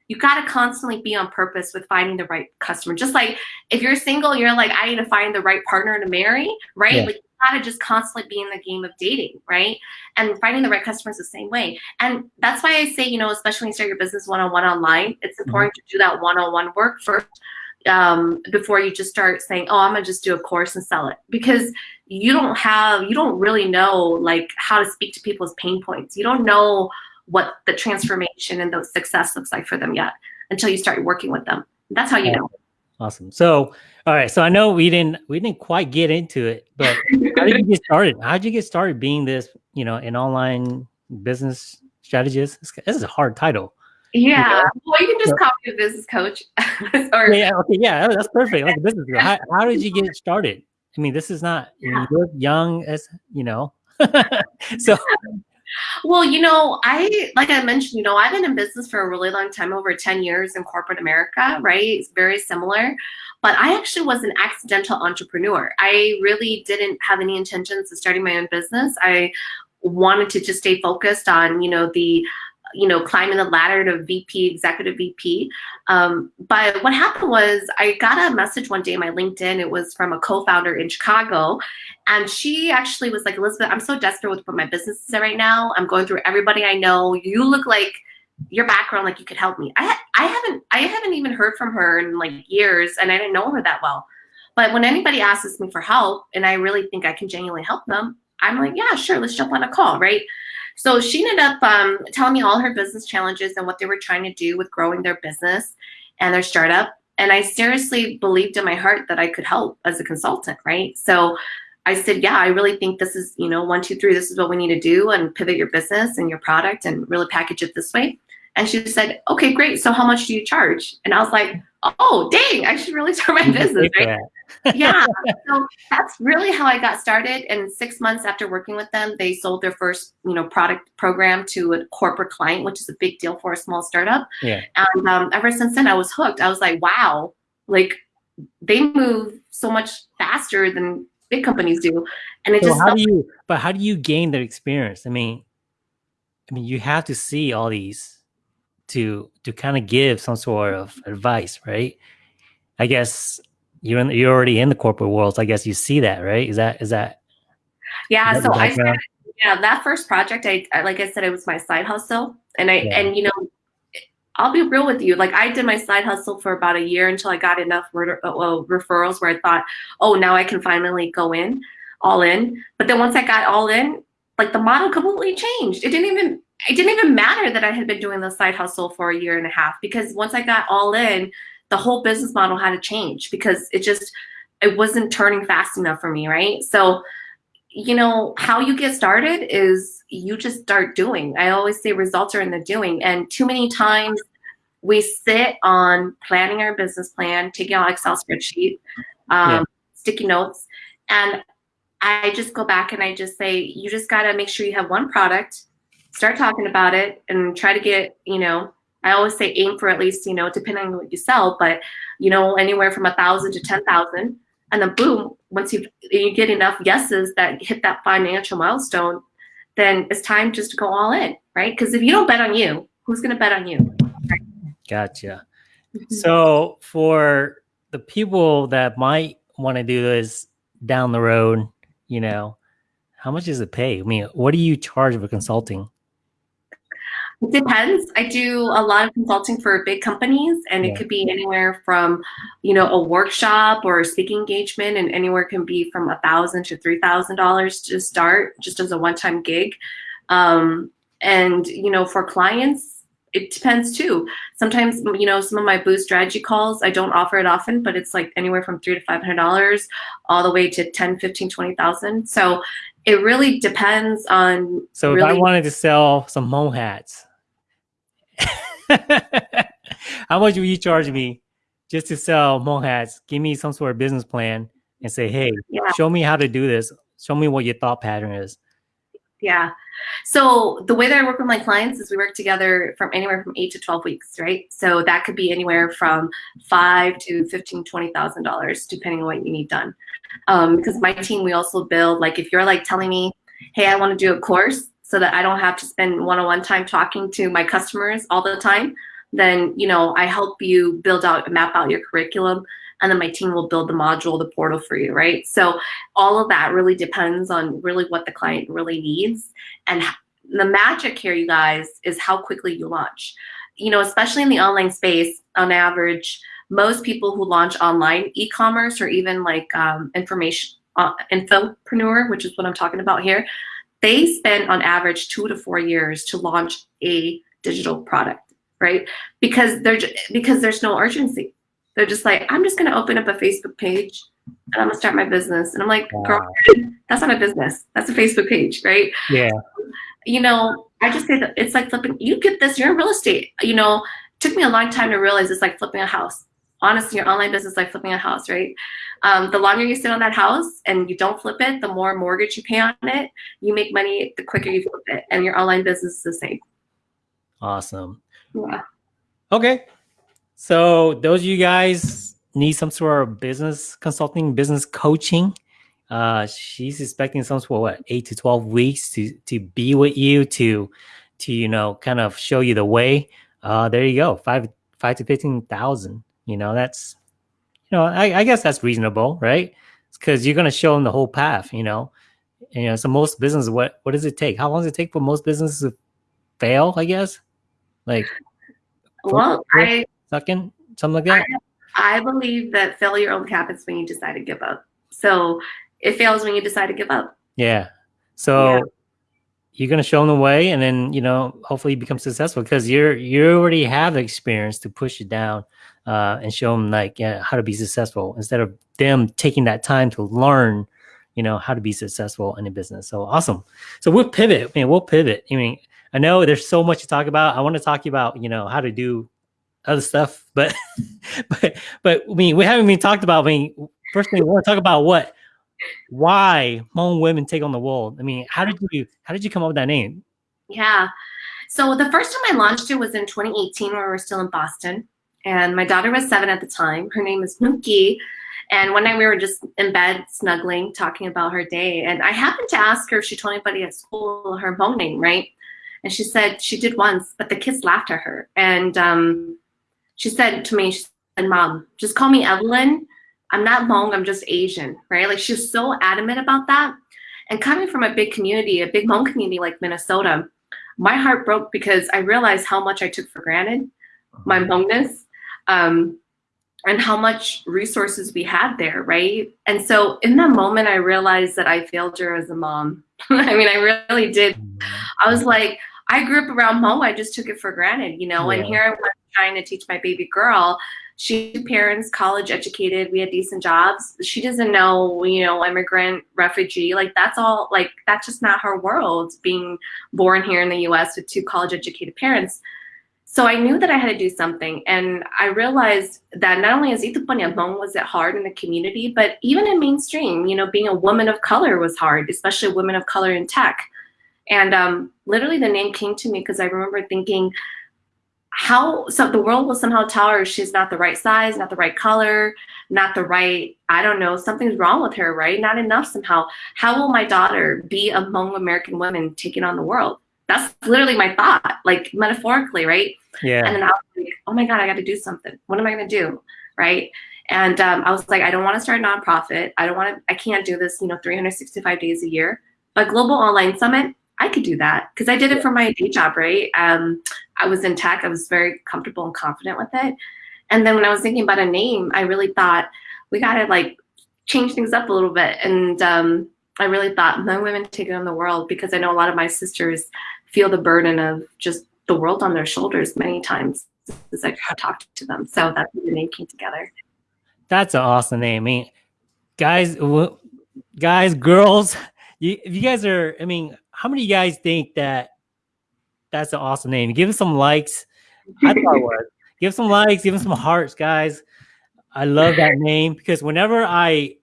Speaker 2: you got to constantly be on purpose with finding the right customer. Just like if you're single, you're like, I need to find the right partner to marry, right? Yeah. Like got to just constantly be in the game of dating, right? And finding the right customers the same way. And that's why I say, you know, especially when you start your business one-on-one online, it's mm-hmm. important mm-hmm. to do that one-on-one work first um, before you just start saying, oh, I'm gonna just do a course and sell it. Because you don't have, you don't really know like how to speak to people's pain points. You don't know what the transformation and the success looks like for them yet until you start working with them. That's how you know.
Speaker 1: Awesome. So, all right. So I know we didn't we didn't quite get into it, but how did you get started? *laughs* How did you get started being this, you know, an online business strategist? This is a hard title.
Speaker 2: Yeah. You know? Well, you can just call me a business coach. *laughs*
Speaker 1: or, yeah. Okay. Yeah. Oh, that's perfect. Like a business. How, how did you get started? I mean, this is not yeah. you're young as you know. *laughs* so
Speaker 2: well, you know, I like I mentioned, you know, I've been in business for a really long time, over 10 years in corporate America, right? It's very similar. But I actually was an accidental entrepreneur. I really didn't have any intentions of starting my own business. I wanted to just stay focused on, you know, the you know, climbing the ladder to VP, executive VP. Um, but what happened was I got a message one day on my LinkedIn. It was from a co-founder in Chicago. And she actually was like, Elizabeth, I'm so desperate with what my business is right now. I'm going through everybody I know. You look like your background, like you could help me. I, I haven't, I haven't even heard from her in like years and I didn't know her that well. But when anybody asks me for help and I really think I can genuinely help them, I'm like, yeah, sure, let's jump on a call, right? So she ended up um, telling me all her business challenges and what they were trying to do with growing their business and their startup. And I seriously believed in my heart that I could help as a consultant, right? So I said, yeah, I really think this is, you know, one, two, three, this is what we need to do and pivot your business and your product and really package it this way. And she said, okay, great. So how much do you charge? And I was like, oh, dang, I should really *laughs* start my business, right? Yeah. *laughs* So that's really how I got started. And six months after working with them, they sold their first, you know, product program to a corporate client, which is a big deal for a small startup. Yeah. And um, ever since then, I was hooked. I was like, wow, like they move so much faster than big companies do. And it so just
Speaker 1: how do you, but how do you gain the experience? I mean, I mean, you have to see all these to to kind of give some sort of advice, right? I guess you're in, you're already in the corporate world. So I guess you see that, right? Is that is that?
Speaker 2: Yeah. Is that so I started, yeah that first project. I, I, like I said, it was my side hustle, and I yeah. and you know. I'll be real with you. Like I did my side hustle for about a year until I got enough re- uh, well, referrals where I thought, oh, now I can finally go in, all in. But then once I got all in, like the model completely changed. It didn't even it didn't even matter that I had been doing the side hustle for a year and a half because once I got all in, the whole business model had to change because it just it wasn't turning fast enough for me, right? So, you know, how you get started is you just start doing. I always say results are in the doing. And too many times we sit on planning our business plan, taking out Excel spreadsheet, um, yeah. sticky notes, and I just go back and I just say, you just got to make sure you have one product, start talking about it, and try to get, you know, I always say aim for at least, you know, depending on what you sell, but, you know, anywhere from a thousand to 10,000. And then boom, once you you get enough yeses that hit that financial milestone, then it's time just to go all in, right? Because if you don't bet on you, who's going to bet on you? Right?
Speaker 1: Gotcha. Mm-hmm. So for the people that might want to do this down the road, you know, how much does it pay? I mean, what do you charge for consulting?
Speaker 2: It depends. I do a lot of consulting for big companies, and yeah. it could be anywhere from, you know, a workshop or a speaking engagement, and anywhere can be from a thousand to three thousand dollars to start, just as a one-time gig. Um, and you know, for clients, it depends too. Sometimes, you know, some of my boost strategy calls, I don't offer it often, but it's like anywhere from three to five hundred dollars, all the way to ten, fifteen, twenty thousand. So it really depends on.
Speaker 1: So
Speaker 2: really
Speaker 1: if I wanted to sell some Hmong hats, *laughs* how much will you charge me just to sell Hmong hats? Give me some sort of business plan and say, hey, yeah. show me how to do this. Show me what your thought pattern is.
Speaker 2: Yeah. So the way that I work with my clients is we work together from anywhere from eight to 12 weeks, right? So that could be anywhere from five to fifteen, twenty thousand dollars, depending on what you need done. Um, because my team, we also build like if you're like telling me, hey, I want to do a course, so that I don't have to spend one-on-one time talking to my customers all the time, then you know I help you build out, map out your curriculum, and then my team will build the module, the portal for you, right? So all of that really depends on really what the client really needs, and the magic here, you guys, is how quickly you launch. You know, especially in the online space, on average, most people who launch online e-commerce or even like um, information uh, infopreneur, which is what I'm talking about here, they spend on average two to four years to launch a digital product, right? Because they're because there's no urgency. They're just like, I'm just gonna open up a Facebook page and I'm gonna start my business. And I'm like, wow. girl, that's not a business. That's a Facebook page, right?
Speaker 1: Yeah.
Speaker 2: You know, I just say that it's like flipping. You get this. You're in real estate. You know, took me a long time to realize it's like flipping a house honestly, your online business like flipping a house, right? Um, the longer you sit on that house and you don't flip it, the more mortgage you pay on it. You make money the quicker you flip it, and your online business is the same.
Speaker 1: Awesome.
Speaker 2: Yeah.
Speaker 1: Okay. So those of you guys need some sort of business consulting, business coaching. Uh, she's expecting some sort of what eight to twelve weeks to to be with you to to you know kind of show you the way. Uh, there you go, five five to fifteen thousand you know, that's, you know, I, I guess that's reasonable, right? Because you're going to show them the whole path, you know. And, you know, so most businesses, what what does it take? How long does it take for most businesses to fail? I guess, like, *laughs*
Speaker 2: well, I
Speaker 1: second something like that.
Speaker 2: I, I believe that failure only happens when you decide to give up. So it fails when you decide to give up.
Speaker 1: Yeah. So yeah you're going to show them the way and then you know hopefully you become successful because you're you already have the experience to push it down uh, and show them like yeah, how to be successful instead of them taking that time to learn you know how to be successful in a business. So awesome. So we'll pivot I mean we'll pivot. I mean I know there's so much to talk about. I want to talk about you know how to do other stuff but *laughs* but but I mean we haven't even talked about I mean first thing we want to talk about what why Hmong women take on the world. I mean, how did you how did you come up with that name?
Speaker 2: Yeah. So the first time I launched it was in 2018 when we were still in Boston. And my daughter was seven at the time. Her name is Nuki. And one night we were just in bed snuggling, talking about her day. And I happened to ask her if she told anybody at school her Hmong name, right? And she said she did once, but the kids laughed at her. And um, she said to me, she said, Mom, just call me Evelyn I'm not Hmong, I'm just Asian, right? Like she was so adamant about that. And coming from a big community, a big Hmong community like Minnesota, my heart broke because I realized how much I took for granted, my Hmongness, um, and how much resources we had there, right? And so in that moment, I realized that I failed her as a mom. *laughs* I mean, I really did. I was like, I grew up around Hmong, I just took it for granted, you know, yeah. and here I was trying to teach my baby girl She had parents, college educated, we had decent jobs. She doesn't know, you know, immigrant, refugee, like that's all, like that's just not her world being born here in the US with two college educated parents. So I knew that I had to do something. And I realized that not only as Itu Panyamong was it hard in the community, but even in mainstream, you know, being a woman of color was hard, especially women of color in tech. And um, literally the name came to me because I remember thinking, how so the world will somehow tell her she's not the right size, not the right color, not the right, I don't know, something's wrong with her, right? Not enough somehow. How will my daughter be among American women taking on the world? That's literally my thought, like metaphorically, right?
Speaker 1: Yeah.
Speaker 2: And then I was like, oh my God, I got to do something. What am I going to do? Right. And um, I was like, I don't want to start a nonprofit. I don't want to, I can't do this, you know, 365 days a year. But Global Online Summit, I could do that because I did it for my day job, right? Um, I was in tech. I was very comfortable and confident with it. And then when I was thinking about a name, I really thought we got to like change things up a little bit. And um, I really thought men, women taking on the world because I know a lot of my sisters feel the burden of just the world on their shoulders many times as I talk to them. So that's the name came together.
Speaker 1: That's an awesome name. I mean, guys, guys, girls, you, if you guys are, I mean, how many of you guys think that that's an awesome name? Give us some likes. I thought it was. Give some likes, give them some hearts, guys. I love that name because whenever I,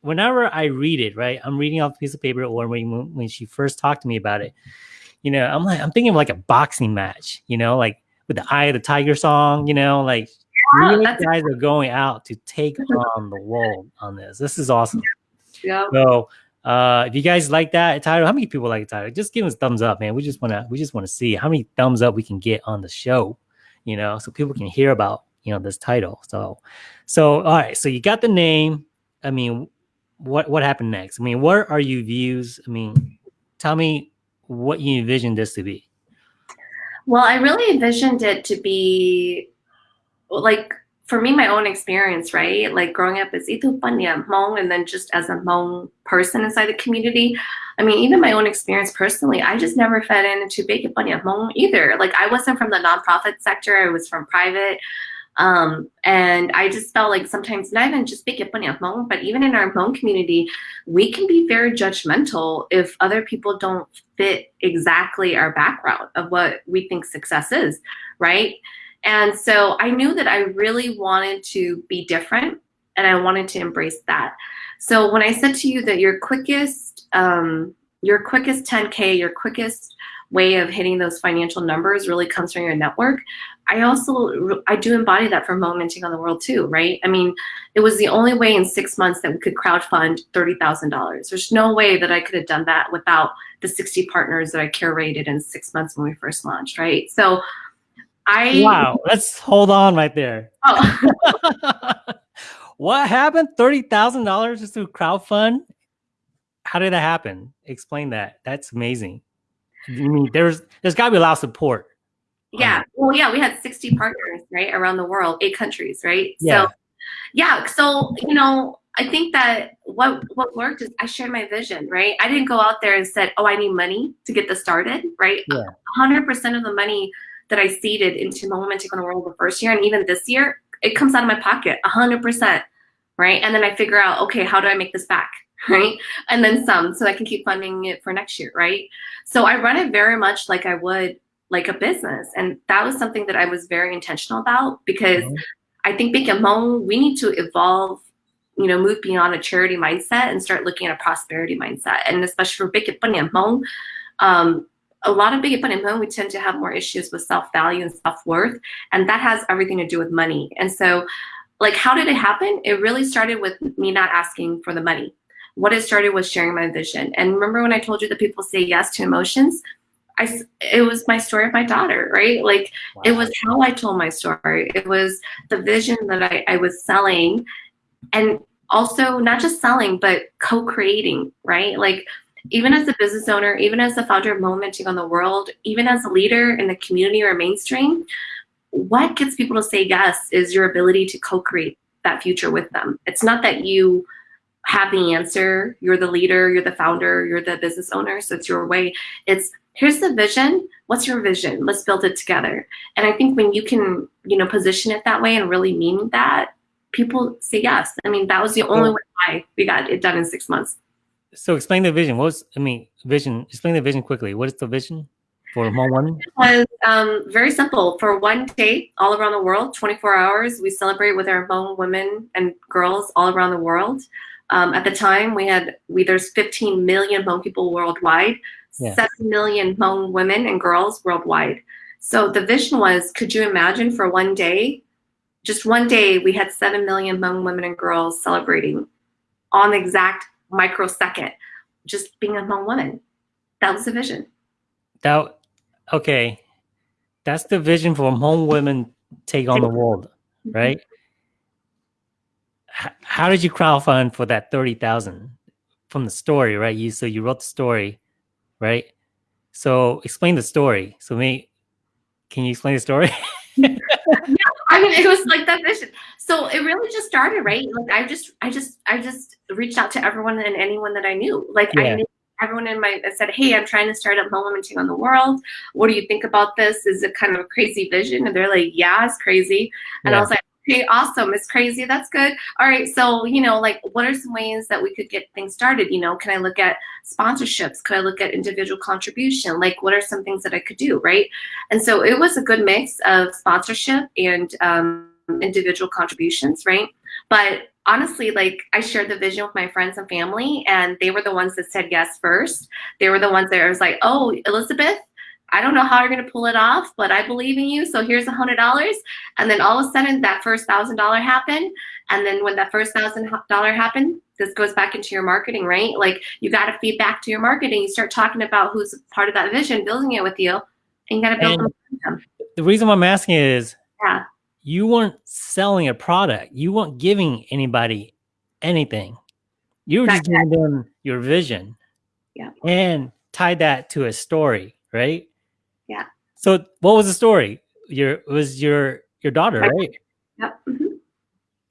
Speaker 1: whenever I read it, right, I'm reading off a piece of paper or when, when she first talked to me about it, you know, I'm like, I'm thinking of like a boxing match, you know, like with the Eye of the Tiger song, you know, like yeah, really guys are going out to take *laughs* on the world on this. This is awesome.
Speaker 2: Yeah.
Speaker 1: So uh, if you guys like that title, how many people like the title? Just give us thumbs up, man. We just wanna we just wanna see how many thumbs up we can get on the show, you know, so people can hear about you know this title. So, so all right, so you got the name. I mean, what what happened next? I mean, what are you views? I mean, tell me what you envisioned this to be.
Speaker 2: Well, I really envisioned it to be like for me, my own experience, right? Like growing up as Itu Panya Hmong and then just as a Hmong person inside the community. I mean, even my own experience personally, I just never fed into Big Panya Hmong either. Like I wasn't from the nonprofit sector, I was from private. Um, and I just felt like sometimes not even just Big Hmong, but even in our Hmong community, we can be very judgmental if other people don't fit exactly our background of what we think success is, right? And so I knew that I really wanted to be different and I wanted to embrace that. So when I said to you that your quickest, um, your quickest 10K, your quickest way of hitting those financial numbers really comes from your network. I also, I do embody that for Hmong Women Take on the World too, right? I mean, it was the only way in six months that we could crowdfund $30,000. There's no way that I could have done that without the 60 partners that I curated in six months when we first launched, right? So I
Speaker 1: wow, let's hold on right there. Oh. *laughs* what happened? Thirty thousand dollars just through crowdfund? How did that happen? Explain that. That's amazing. I mean, there's there's got to be a lot of support.
Speaker 2: Yeah. Um, well, yeah, we had 60 partners, right, around the world, eight countries, right? Yeah. So, yeah. So, you know, I think that what what worked is I shared my vision, right? I didn't go out there and said, "Oh, I need money to get this started," right?
Speaker 1: Yeah.
Speaker 2: 100% of the money that I seeded into Hmong Women Take on the World the first year and even this year, it comes out of my pocket 100%, right? And then I figure out, okay, how do I make this back? *laughs* Right. And then some so I can keep funding it for next year. Right. So I run it very much like I would like a business. And that was something that I was very intentional about because mm-hmm. I think Big Hmong, we need to evolve you know, move beyond a charity mindset and start looking at a prosperity mindset. And especially for Big Hmong, um, a lot of big Hmong, we tend to have more issues with self-value and self-worth, and that has everything to do with money. And so, like, how did it happen? It really started with me not asking for the money. What it started was sharing my vision. And remember when I told you that people say yes to emotions? I, it was my story of my daughter, right? Like, wow. it was how I told my story. It was the vision that I, I was selling, and also not just selling, but co-creating, right? Like, even as a business owner, even as the founder of Hmong Women Take on the World, even as a leader in the community or mainstream, what gets people to say yes is your ability to co-create that future with them. It's not that you have the answer, you're the leader, you're the founder, you're the business owner, so it's your way. It's here's the vision. What's your vision? Let's build it together. And I think when you can, you know, position it that way and really mean that, people say yes. I mean, that was the only way we got it done in six months.
Speaker 1: So explain the vision. What was, I mean, vision, explain the vision quickly. What is the vision for Hmong Women?
Speaker 2: It was um, very simple. For one day, all around the world, 24 hours, we celebrate with our Hmong women and girls all around the world. Um, at the time, we had, we there's 15 million Hmong people worldwide yeah. 7 million Hmong women and girls worldwide. So the vision was, could you imagine for one day, just one day, we had 7 million Hmong women and girls celebrating on the exact microsecond, just being a Hmong woman. That was the vision.
Speaker 1: That, okay. That's the vision for Hmong women take on the world, *laughs* right? How did you crowdfund for that 30,000 from the story, right? You, so you wrote the story right? So explain the story. So me, can you explain the story? *laughs* *laughs*
Speaker 2: I mean, it was like that vision. So it really just started, right? Like I just, I just, I just reached out to everyone and anyone that I knew. Like yeah. I knew everyone in my, I said, hey, I'm trying to start up Hmong Women Take on the world. What do you think about this? Is it kind of a crazy vision? And they're like, yeah, it's crazy. And yeah. I was like, Okay, awesome. It's crazy. That's good. All right. So, you know, like what are some ways that we could get things started? You know, can I look at sponsorships? Could I look at individual contribution? Like what are some things that I could do? Right. And so it was a good mix of sponsorship and um, individual contributions. Right. But honestly, like I shared the vision with my friends and family, and they were the ones that said yes first. They were the ones that I was like, oh, Elizabeth, I don't know how you're gonna pull it off, but I believe in you. So here's a hundred dollars. And then all of a sudden that first thousand dollar happened. And then when that first thousand dollar happened, this goes back into your marketing, right? Like you got to feed back to your marketing. You start talking about who's part of that vision, building it with you, and you got to build
Speaker 1: them. The reason why I'm asking is, yeah, you weren't selling a product. You weren't giving anybody anything. You were just giving them your vision.
Speaker 2: Yeah.
Speaker 1: And tie that to a story, right?
Speaker 2: Yeah.
Speaker 1: So what was the story? Your was your your daughter, right?
Speaker 2: Yep. Mm -hmm.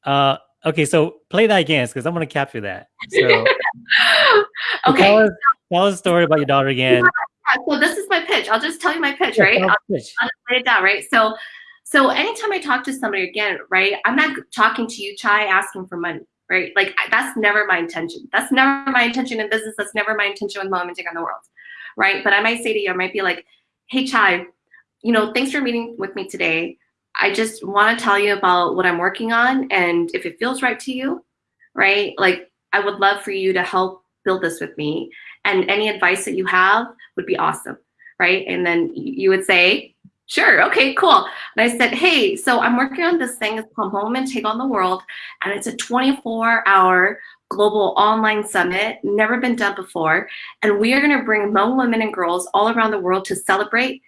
Speaker 1: Uh okay, so play that again because I'm gonna capture that. *laughs* So,
Speaker 2: okay.
Speaker 1: Tell us, tell us a story about your daughter again.
Speaker 2: So this is my pitch. I'll just tell you my pitch, right? I'll, pitch. I'll just lay it down, right? So so anytime I talk to somebody again, right, I'm not talking to you, Chai, asking for money, right? Like that's never my intention. That's never my intention in business. That's never my intention with Hmong Women Take on the world, right? But I might say to you, I might be like, hey Chai, you know, thanks for meeting with me today. I just want to tell you about what I'm working on and if it feels right to you, right? Like I would love for you to help build this with me and any advice that you have would be awesome, right? And then you would say, sure, okay, cool. And I said, hey, so I'm working on this thing. It's called Hmong Women Take on the World and it's a 24 hour global online summit, never been done before. And we are gonna bring Hmong women and girls all around the world to celebrate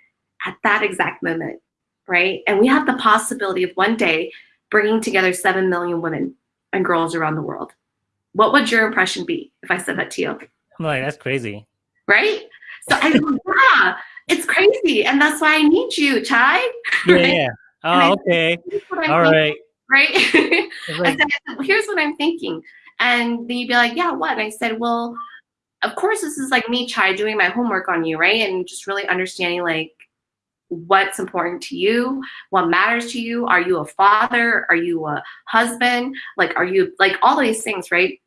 Speaker 2: at that exact moment, right? And we have the possibility of one day bringing together 7 million women and girls around the world. What would your impression be if I said that to you?
Speaker 1: I'm like, that's crazy.
Speaker 2: Right? So I *laughs* yeah, it's crazy. And that's why I need you, Chai.
Speaker 1: Yeah. Right? yeah. Oh, okay. All right.
Speaker 2: Right? *laughs* I said, here's what I'm thinking. And then you'd be like, yeah, what? And I said, well, of course, this is like me, Chai, doing my homework on you, right? And just really understanding like what's important to you, what matters to you. Are you a father? Are you a husband? Like, are you like all these things, right?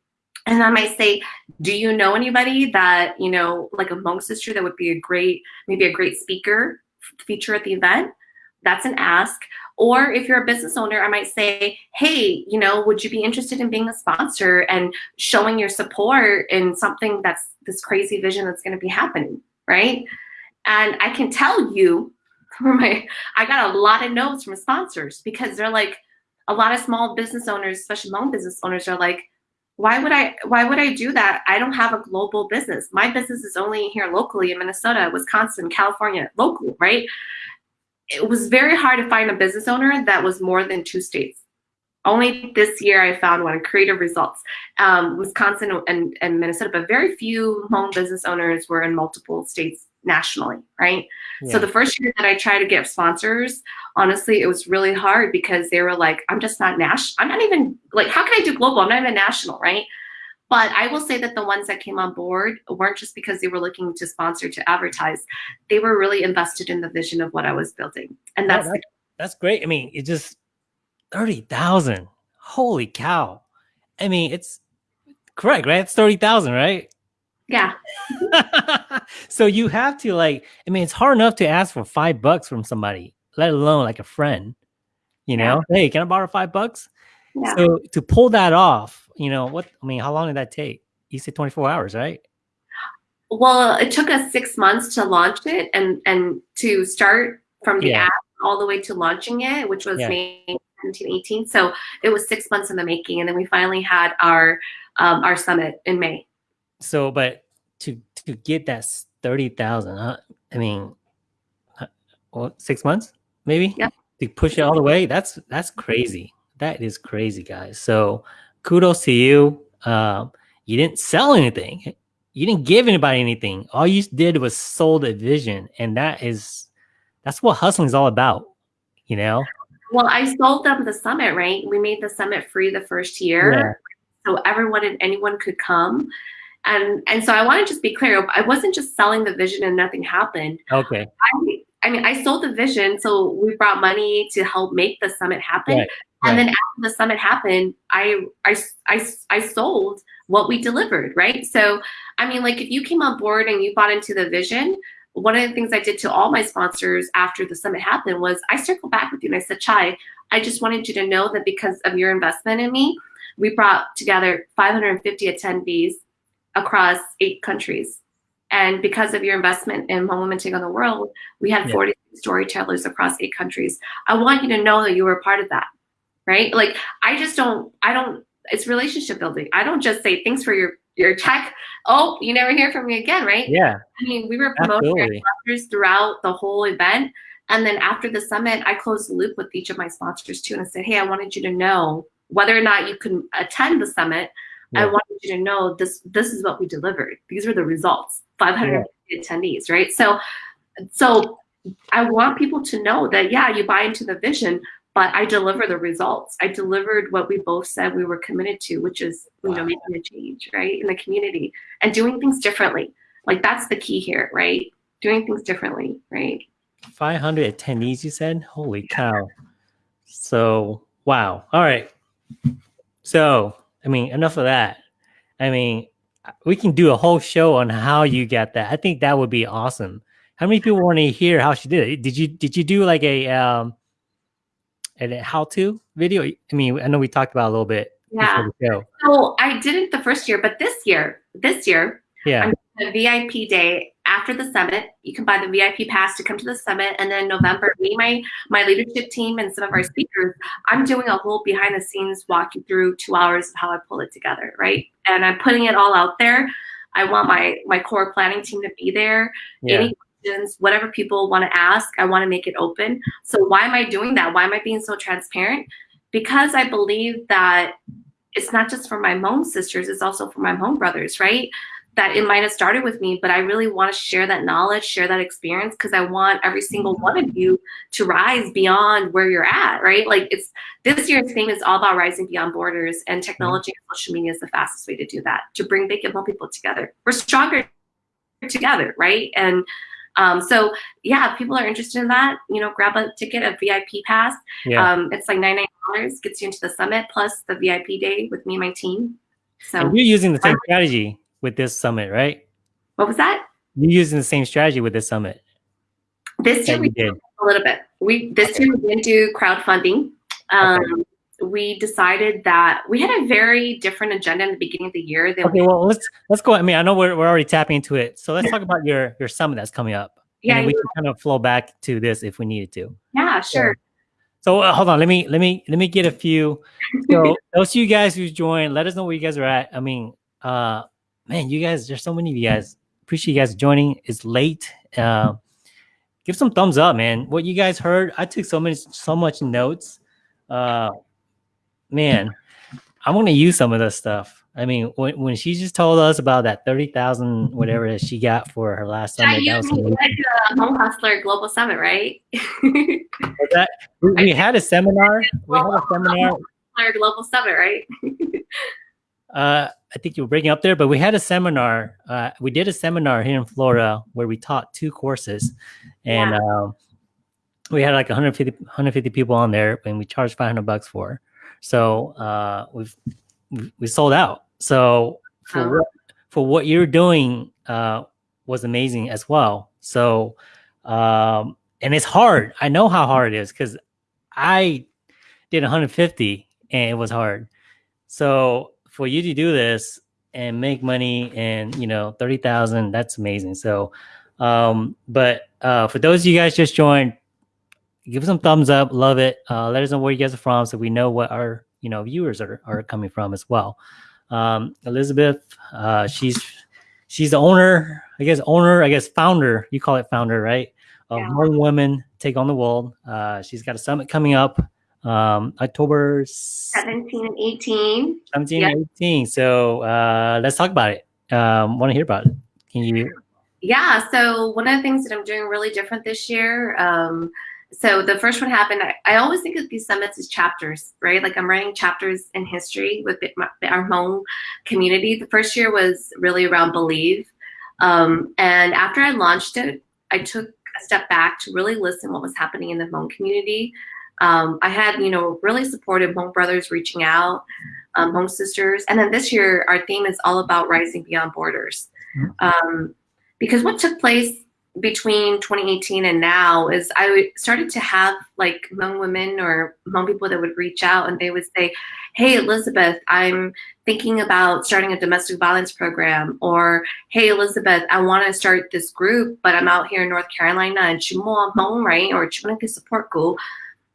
Speaker 2: And I might say, do you know anybody that, you know, like a Hmong sister that would be a great, maybe a great speaker feature at the event? That's an ask. Or if you're a business owner, I might say, hey, you know, would you be interested in being a sponsor and showing your support in something that's this crazy vision that's going to be happening, right? And I can tell you *laughs* my, I got a lot of notes from sponsors because they're like, a lot of small business owners, especially loan business owners, are like, why would I why would I do that? I don't have a global business. My business is only here locally in Minnesota, Wisconsin, California, local, right? It was very hard to find a business owner that was more than two states. Only this year I found one, Creative Results, um, Wisconsin and, and Minnesota, but very few home business owners were in multiple states nationally, right? Yeah. So the first year that I tried to get sponsors, honestly, it was really hard because they were like, I'm just not national. I'm not even like, how can I do global? I'm not even national, right? But I will say that the ones that came on board weren't just because they were looking to sponsor to advertise. They were really invested in the vision of what I was building. And that's
Speaker 1: that's, that's great. I mean, it just 30,000. Holy cow. I mean, it's correct, right? It's 30,000, right?
Speaker 2: Yeah. *laughs*
Speaker 1: so you have to like, I mean, it's hard enough to ask for five bucks from somebody, let alone like a friend, you know, yeah. hey, can I borrow five bucks? Yeah. So to pull that off, you know, what, I mean, how long did that take? You said 24 hours, right?
Speaker 2: Well, it took us six months to launch it and, and to start from the yeah. app all the way to launching it, which was yeah. May 17, 18. So it was six months in the making. And then we finally had our, um, our summit in May.
Speaker 1: So, but to to get that thirty thousand, huh? I mean, well, six months maybe.
Speaker 2: Yeah.
Speaker 1: To push it all the way, that's that's crazy. That is crazy, guys. So, kudos to you. Um, you didn't sell anything. You didn't give anybody anything. All you did was sold a vision, and that is that's what hustling is all about. You know.
Speaker 2: Well, I sold them the summit, right? We made the summit free the first year. Yeah. So everyone and anyone could come. And and so I want to just be clear. I wasn't just selling the vision and nothing happened.
Speaker 1: Okay.
Speaker 2: I, I mean, I sold the vision, so we brought money to help make the summit happen. Right. And then after the summit happened, I, I, I, I sold what we delivered, right? So, I mean, like if you came on board and you bought into the vision, one of the things I did to all my sponsors after the summit happened was I circled back with you and I said, Chai, I just wanted you to know that because of your investment in me, we brought together 550 attendees across eight countries. And because of your investment in Hmong Women Take on the World, we had yeah. 40 storytellers across eight countries. I want you to know that you were a part of that, right? Like, I just don't, I don't, it's relationship building. I don't just say thanks for your your check. Oh, you never hear from me again, right?
Speaker 1: Yeah.
Speaker 2: I mean, we were promoting our sponsors throughout the whole event. And then after the summit, I closed the loop with each of my sponsors too. And I said, hey, I wanted you to know whether or not you can attend the summit, yeah. I wanted you to know this this is what we delivered. These were the results. 500 yeah. attendees, right? So so I want people to know that yeah, you buy into the vision, but I deliver the results. I delivered what we both said we were committed to, which is you wow. know making a change, right, in the community and doing things differently. Like that's the key here, right? Doing things differently, right?
Speaker 1: 500 attendees, you said? Holy cow! So wow. All right. So I mean, enough of that. I mean, we can do a whole show on how you got that. I think that would be awesome. How many people want to hear how she did it? Did you did you do like a um a how to video? I mean, I know we talked about a little bit.
Speaker 2: Yeah. So I didn't the first year, but this year, this year,
Speaker 1: yeah,
Speaker 2: the VIP day after the summit. You can buy the VIP pass to come to the summit. And then November, me, my, my leadership team and some of our speakers, I'm doing a whole behind the scenes walk you through two hours of how I pull it together, right? And I'm putting it all out there. I want my, my core planning team to be there. Yeah. Any questions, whatever people want to ask, I want to make it open. So why am I doing that? Why am I being so transparent? Because I believe that it's not just for my Hmong sisters, it's also for my Hmong brothers, right? that it might have started with me, but I really want to share that knowledge, share that experience, because I want every single one of you to rise beyond where you're at, right? Like it's this year's theme is all about rising beyond borders, and mm-hmm. technology and social media is the fastest way to do that, to bring big and people together. We're stronger together, right? And um, so yeah, if people are interested in that, you know, grab a ticket, a VIP pass. Yeah. Um, it's like $99, gets you into the summit plus the VIP day with me and my team.
Speaker 1: So and you're using the same strategy with this summit, right?
Speaker 2: What was that?
Speaker 1: You're using the same strategy with this summit.
Speaker 2: This year we did a little bit. We this year we didn't do crowdfunding. Um, okay. We decided that we had a very different agenda in the beginning of the year.
Speaker 1: Than okay, we well let's let's go. I mean, I know we're we're already tapping into it, so let's talk about your your summit that's coming up. Yeah, and we can kind of flow back to this if we needed to.
Speaker 2: Yeah, sure.
Speaker 1: So, so uh, hold on, let me let me let me get a few. So *laughs* those of you guys who joined, let us know where you guys are at. I mean, uh, man, you guys, there's so many of you guys. Appreciate you guys joining. It's late. Uh, give some thumbs up, man. What you guys heard, I took so many, so much notes. Uh, man, I'm gonna use some of this stuff. I mean, when, when she just told us about that thirty thousand whatever that she got for her last summit,
Speaker 2: yeah, you went to the Hmong Hustler Global Summit, right?
Speaker 1: that, we, we, *laughs* had a seminar. We had a seminar.
Speaker 2: Global Summit, right?
Speaker 1: uh, I think you were breaking up there, but we had a seminar. Uh, we did a seminar here in Florida where we taught two courses, and
Speaker 2: Yeah.
Speaker 1: um, we had like 150 150 people on there, and we charged 500 bucks for. So uh, we've we- we sold out. So for
Speaker 2: Oh.
Speaker 1: what for what you're doing uh, was amazing as well. So um, and it's hard. I know how hard it is because I did 150 and it was hard. So for you to do this and make money and you know 30,000 that's amazing. So um but uh for those of you guys just joined give us some thumbs up, love it. Uh let us know where you guys are from so we know what our you know viewers are are coming from as well. Um Elizabeth uh she's she's the owner, I guess owner, I guess founder, you call it founder, right? Of
Speaker 2: Yeah.
Speaker 1: Hmong Women Take on the World. Uh she's got a summit coming up um October
Speaker 2: 17 and 18.
Speaker 1: 17
Speaker 2: Yeah.
Speaker 1: and 18. So uh, let's talk about it. Um, Want to hear about it? Can you?
Speaker 2: Yeah, so one of the things that I'm doing really different this year. Um, so the first one happened. I, I always think of these summits as chapters, right? Like I'm writing chapters in history with my, our home community. The first year was really around believe, um, and after I launched it, I took a step back to really listen what was happening in the Hmong community. Um, I had, you know, really supportive Hmong brothers reaching out, um, Hmong sisters, and then this year our theme is all about rising beyond borders. Um, because what took place between 2018 and now is I started to have like Hmong women or Hmong people that would reach out and they would say, "Hey Elizabeth, I'm thinking about starting a domestic violence program," or "Hey Elizabeth, I want to start this group, but I'm out here in North Carolina and Chimo Hmong, right? Or Chimanaka Support Group.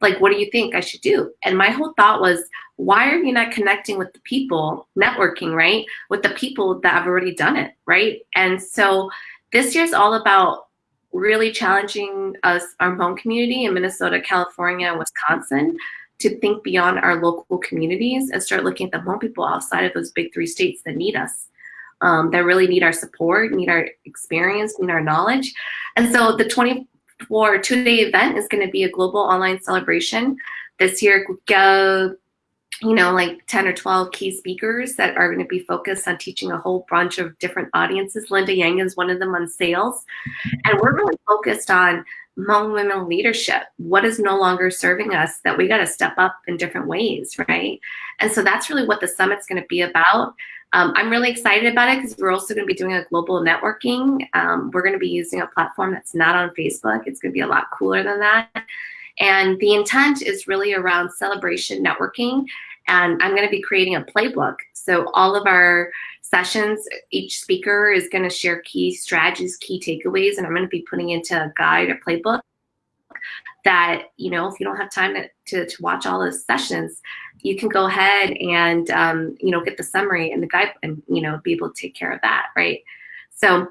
Speaker 2: Like, what do you think I should do?" And my whole thought was, why are you not connecting with the people, networking, right? With the people that have already done it, right? And so this year's all about really challenging us, our Hmong community in Minnesota, California, Wisconsin to think beyond our local communities and start looking at the Hmong people outside of those big three states that need us, um, that really need our support, need our experience, need our knowledge. And so the 24 two-day event is going to be a global online celebration. This year, you know, like 10 or 12 key speakers that are going to be focused on teaching a whole bunch of different audiences. Linda Yang is one of them on sales. And we're really focused on Hmong women leadership. What is no longer serving us that we got to step up in different ways, right? And so that's really what the summit's going to be about. Um, I'm really excited about it because we're also going to be doing a global networking. Um, we're going to be using a platform that's not on Facebook. It's going to be a lot cooler than that. And the intent is really around celebration networking. And I'm going to be creating a playbook. So all of our sessions, each speaker is going to share key strategies, key takeaways, and I'm going to be putting into a guide or playbook that, you know, if you don't have time to, to, to watch all those sessions, you can go ahead and, um, you know, get the summary and the guide and, you know, be able to take care of that, right? So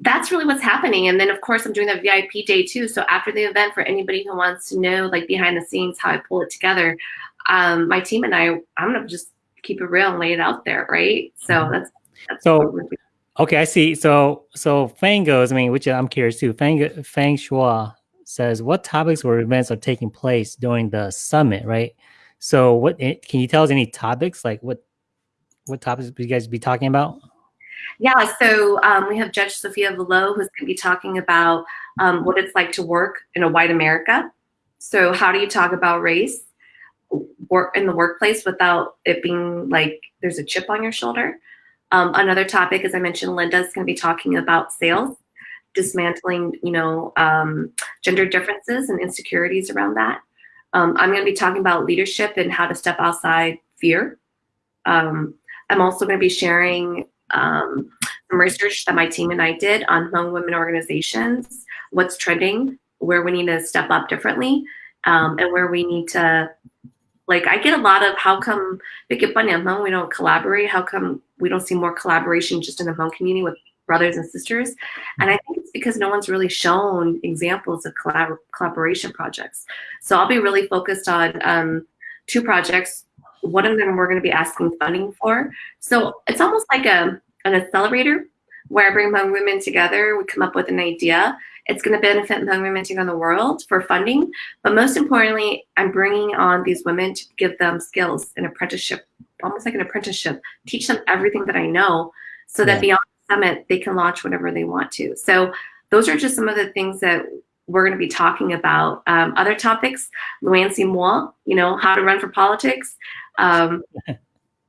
Speaker 2: that's really what's happening. And then, of course, I'm doing the VIP day too. So after the event, for anybody who wants to know, like behind the scenes, how I pull it together, um, my team and I, I'm gonna just keep it real and lay it out there, right? So that's, that's
Speaker 1: So-. Okay, I see. So so Fang goes. I mean, which I'm curious too. Fang Fang Shua says, what topics or events are taking place during the summit? Right. So what eh, can you tell us any topics? Like what what topics will you guys be talking about?
Speaker 2: Yeah, so um, we have Judge Sophia Vuelo who's going to be talking about um, what it's like to work in a white America. So, how do you talk about race work in the workplace without it being like there's a chip on your shoulder? Um, another topic, as I mentioned, Linda's going to be talking about sales, dismantling, you know, um, gender differences and insecurities around that. Um, I'm going to be talking about leadership and how to step outside fear. Um, I'm also going to be sharing um, some research that my team and I did on Hmong women organizations, what's trending, where we need to step up differently, um, and where we need to, like, I get a lot of how come we don't collaborate? How come we don't see more collaboration just in the Hmong community with brothers and sisters? And I think it's because no one's really shown examples of collab- collaboration projects. So I'll be really focused on um, two projects. One of them we're going to be asking funding for. So it's almost like a an accelerator where I bring Hmong women together. We come up with an idea. It's going to benefit Hmong women around the world for funding. But most importantly, I'm bringing on these women to give them skills and apprenticeship almost like an apprenticeship, teach them everything that I know so that beyond the summit, they can launch whatever they want to. So those are just some of the things that we're going to be talking about. Um, other topics, Luann Moi, you know, how to run for politics. Um, *laughs*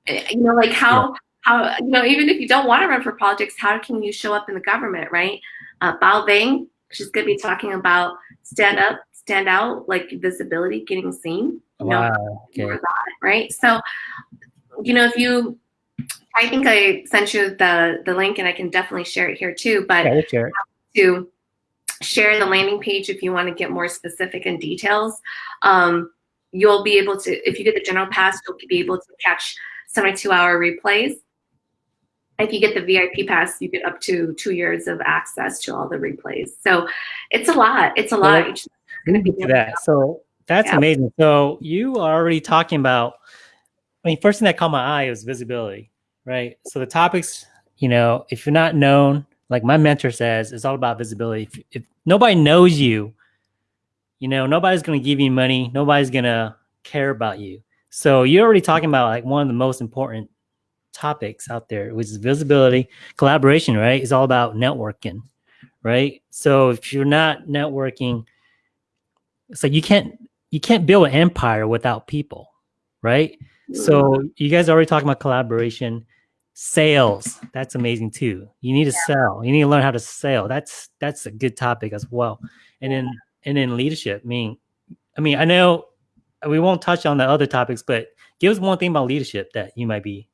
Speaker 2: you know, like how, yeah. how, you know, even if you don't want to run for politics, how can you show up in the government, right? Uh, Bao Vang, she's going to be talking about stand up, stand out, like visibility, getting seen.
Speaker 1: wow. Know, okay.
Speaker 2: right? So, you know, if you, I think I sent you the the link, and I can definitely share it here too. But
Speaker 1: yeah, share
Speaker 2: to share the landing page if you want to get more specific and details. Um, you'll be able to, if you get the general pass, you'll be able to catch 72 hour replays. If you get the VIP pass, you get up to two years of access to all the replays. So it's a lot. It's a lot. Well,
Speaker 1: going to be that. So that's yeah. amazing. So you are already talking about. I mean, first thing that caught my eye was visibility, right? So the topics, you know, if you're not known, like my mentor says, it's all about visibility. If, if nobody knows you, you know, nobody's going to give you money. Nobody's going to care about you. So you're already talking about like one of the most important topics out there, which is visibility, collaboration, right? It's all about networking, right? So if you're not networking, it's like you can't you can't build an empire without people, right? So mm-hmm. you guys are already talking about collaboration, sales. That's amazing too. You need to sell. You need to learn how to sell. That's that's a good topic as well. And then and then leadership. I mean, I mean, I know we won't touch on the other topics, but give us one thing about leadership that you might be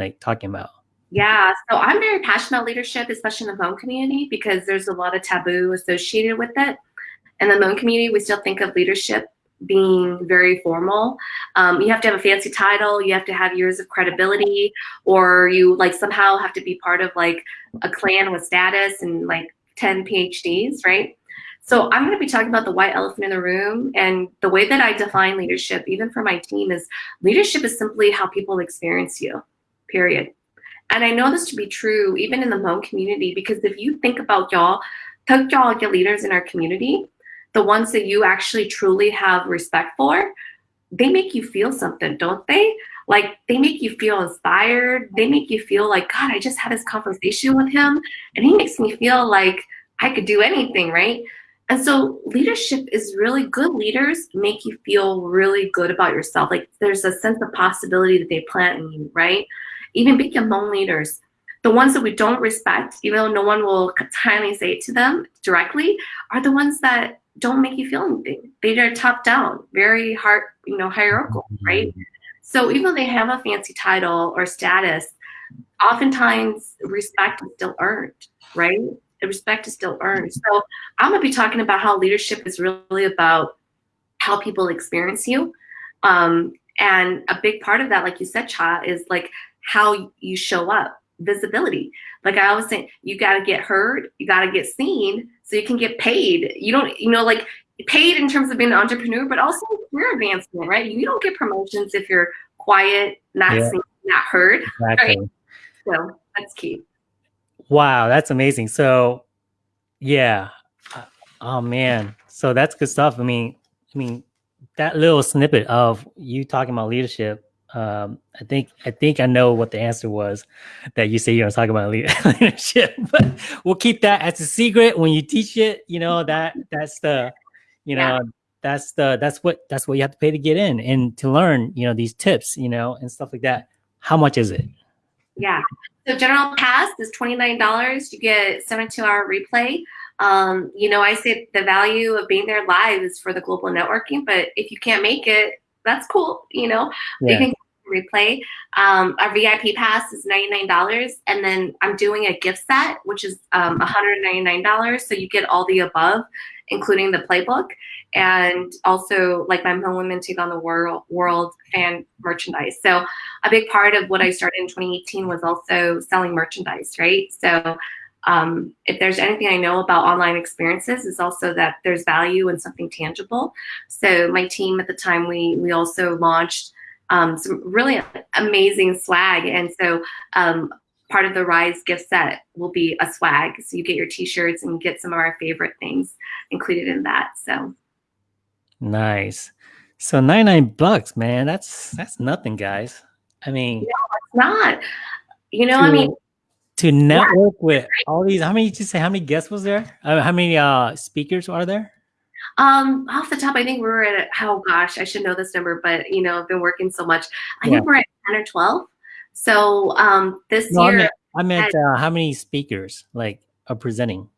Speaker 1: like talking about.
Speaker 2: Yeah, so I'm very passionate about leadership, especially in the Hmong community, because there's a lot of taboo associated with it. In the Hmong community, we still think of leadership being very formal. Um, you have to have a fancy title, you have to have years of credibility, or you like somehow have to be part of like a clan with status and like 10 PhDs, right? So I'm going to be talking about the white elephant in the room and the way that I define leadership, even for my team, is leadership is simply how people experience you, period. And I know this to be true even in the Hmong community because if you think about y'all, talk y'all your leaders in our community, the ones that you actually truly have respect for, they make you feel something, don't they? Like they make you feel inspired. They make you feel like, God, I just had this conversation with him and he makes me feel like I could do anything, right? And so leadership is really good leaders make you feel really good about yourself. Like there's a sense of possibility that they plant in you, right? Even big Hmong leaders, the ones that we don't respect, even though no one will kindly say it to them directly, are the ones that don't make you feel anything. They are top down, very hard, you know, hierarchical, right? Mm-hmm. So even though they have a fancy title or status, oftentimes respect is still earned, right? The respect is still earned. So I'm gonna be talking about how leadership is really about how people experience you. Um, and a big part of that, like you said, Cha, is like how you show up, visibility. Like I always say, you gotta get heard, you gotta get seen, so you can get paid. You don't, you know, like paid in terms of being an entrepreneur, but also career advancement, right? You don't get promotions if you're quiet, not yeah. seen, not heard. Exactly. Right? So that's key.
Speaker 1: Wow, that's amazing. So, yeah. Uh, oh man, so that's good stuff. I mean, I mean, that little snippet of you talking about leadership um, I think I think I know what the answer was that you say you're gonna talk about *laughs* leadership, but we'll keep that as a secret when you teach it. You know that that's the, you know, yeah. that's the that's what that's what you have to pay to get in and to learn. You know these tips, you know, and stuff like that. How much is it?
Speaker 2: Yeah. So general pass is twenty nine dollars. You get seventy two hour replay. Um, you know, I say the value of being there live is for the global networking, but if you can't make it, that's cool. You know, yeah. can replay. Um, our VIP pass is $99. And then I'm doing a gift set, which is um, $199. So you get all the above, including the playbook. And also like my Hmong Women Take on the World, world fan merchandise. So a big part of what I started in 2018 was also selling merchandise, right? So um, if there's anything I know about online experiences is also that there's value in something tangible. So my team at the time, we, we also launched um, some really amazing swag. And so um, part of the Rise gift set will be a swag. So you get your t-shirts and get some of our favorite things included in that. So
Speaker 1: nice. So 99 bucks, man. That's that's nothing, guys. I mean,
Speaker 2: no, it's not. You know, to, I mean,
Speaker 1: to network yeah. with all these. How many did you say? How many guests was there? Uh, how many uh speakers are there?
Speaker 2: Um, off the top, I think we're at oh gosh, I should know this number, but you know, I've been working so much. I yeah. think we're at ten or twelve. So um, this
Speaker 1: no,
Speaker 2: year,
Speaker 1: I meant, I meant uh, how many speakers like are presenting?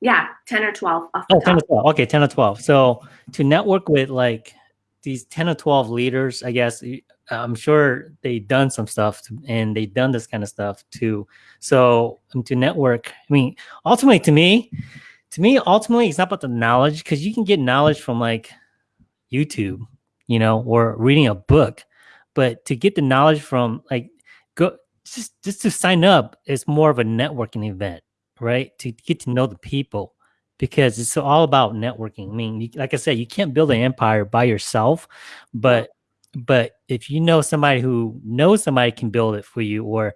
Speaker 2: Yeah, ten or twelve. oh,
Speaker 1: top. 10 or twelve. Okay, ten or twelve. So to network with like these ten or twelve leaders, I guess I'm sure they've done some stuff to, and they've done this kind of stuff too. So um, to network, I mean, ultimately to me, to me, ultimately, it's not about the knowledge because you can get knowledge from like YouTube, you know, or reading a book. But to get the knowledge from like go just just to sign up is more of a networking event, right? To get to know the people because it's all about networking. I mean, you, like I said, you can't build an empire by yourself, but but if you know somebody who knows somebody can build it for you, or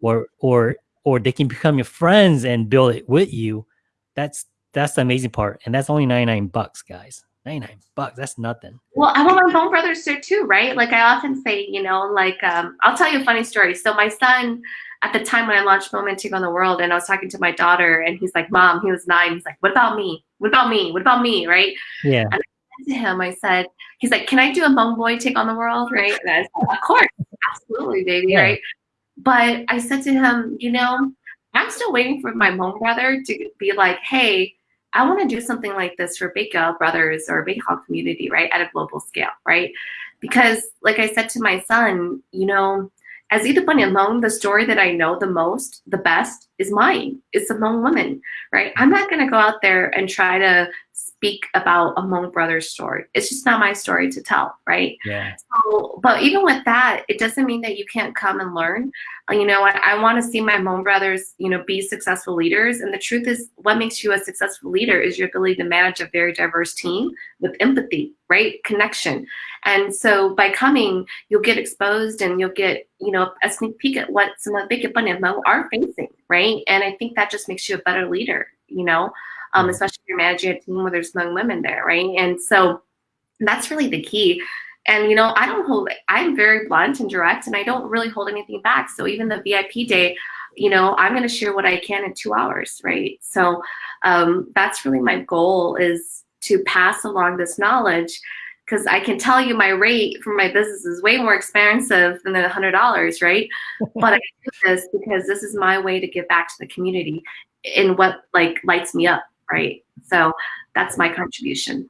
Speaker 1: or or or they can become your friends and build it with you, that's that's the amazing part. And that's only 99 bucks, guys. 99 bucks. That's nothing.
Speaker 2: Well, I want my Hmong brothers there too, right? Like I often say, you know, like um, I'll tell you a funny story. So my son, at the time when I launched Hmong Women Take on the World, and I was talking to my daughter, and he's like, "Mom," he was nine. He's like, "What about me? What about me? What about me?" Right?
Speaker 1: Yeah.
Speaker 2: And I said to him, I said, "He's like, can I do a Hmong boy take on the world?" Right? And I said, "Of course, absolutely, baby." Yeah. Right? But I said to him, you know, I'm still waiting for my Hmong brother to be like, "Hey." I want to do something like this for Big Brothers or Hog community, right, at a global scale, right? Because, like I said to my son, you know, as either Ida alone, the story that I know the most, the best, is mine. It's Hmong women, right? I'm not going to go out there and try to speak about a Hmong brother's story. It's just not my story to tell, right?
Speaker 1: Yeah.
Speaker 2: So, but even with that, it doesn't mean that you can't come and learn. Uh, you know, I, I want to see my Hmong brothers, you know, be successful leaders. And the truth is, what makes you a successful leader is your ability to manage a very diverse team with empathy, right? Connection. And so by coming, you'll get exposed and you'll get, you know, a sneak peek at what some of the big Hmong are facing, right? And I think that just makes you a better leader, you know? Um, especially if you're managing a team where there's young women there, right? And so that's really the key. And you know, I don't hold. I'm very blunt and direct, and I don't really hold anything back. So even the VIP day, you know, I'm going to share what I can in two hours, right? So um, that's really my goal is to pass along this knowledge because I can tell you my rate for my business is way more expensive than the hundred dollars, right? *laughs* but I do this because this is my way to give back to the community in what like lights me up right? So that's my contribution.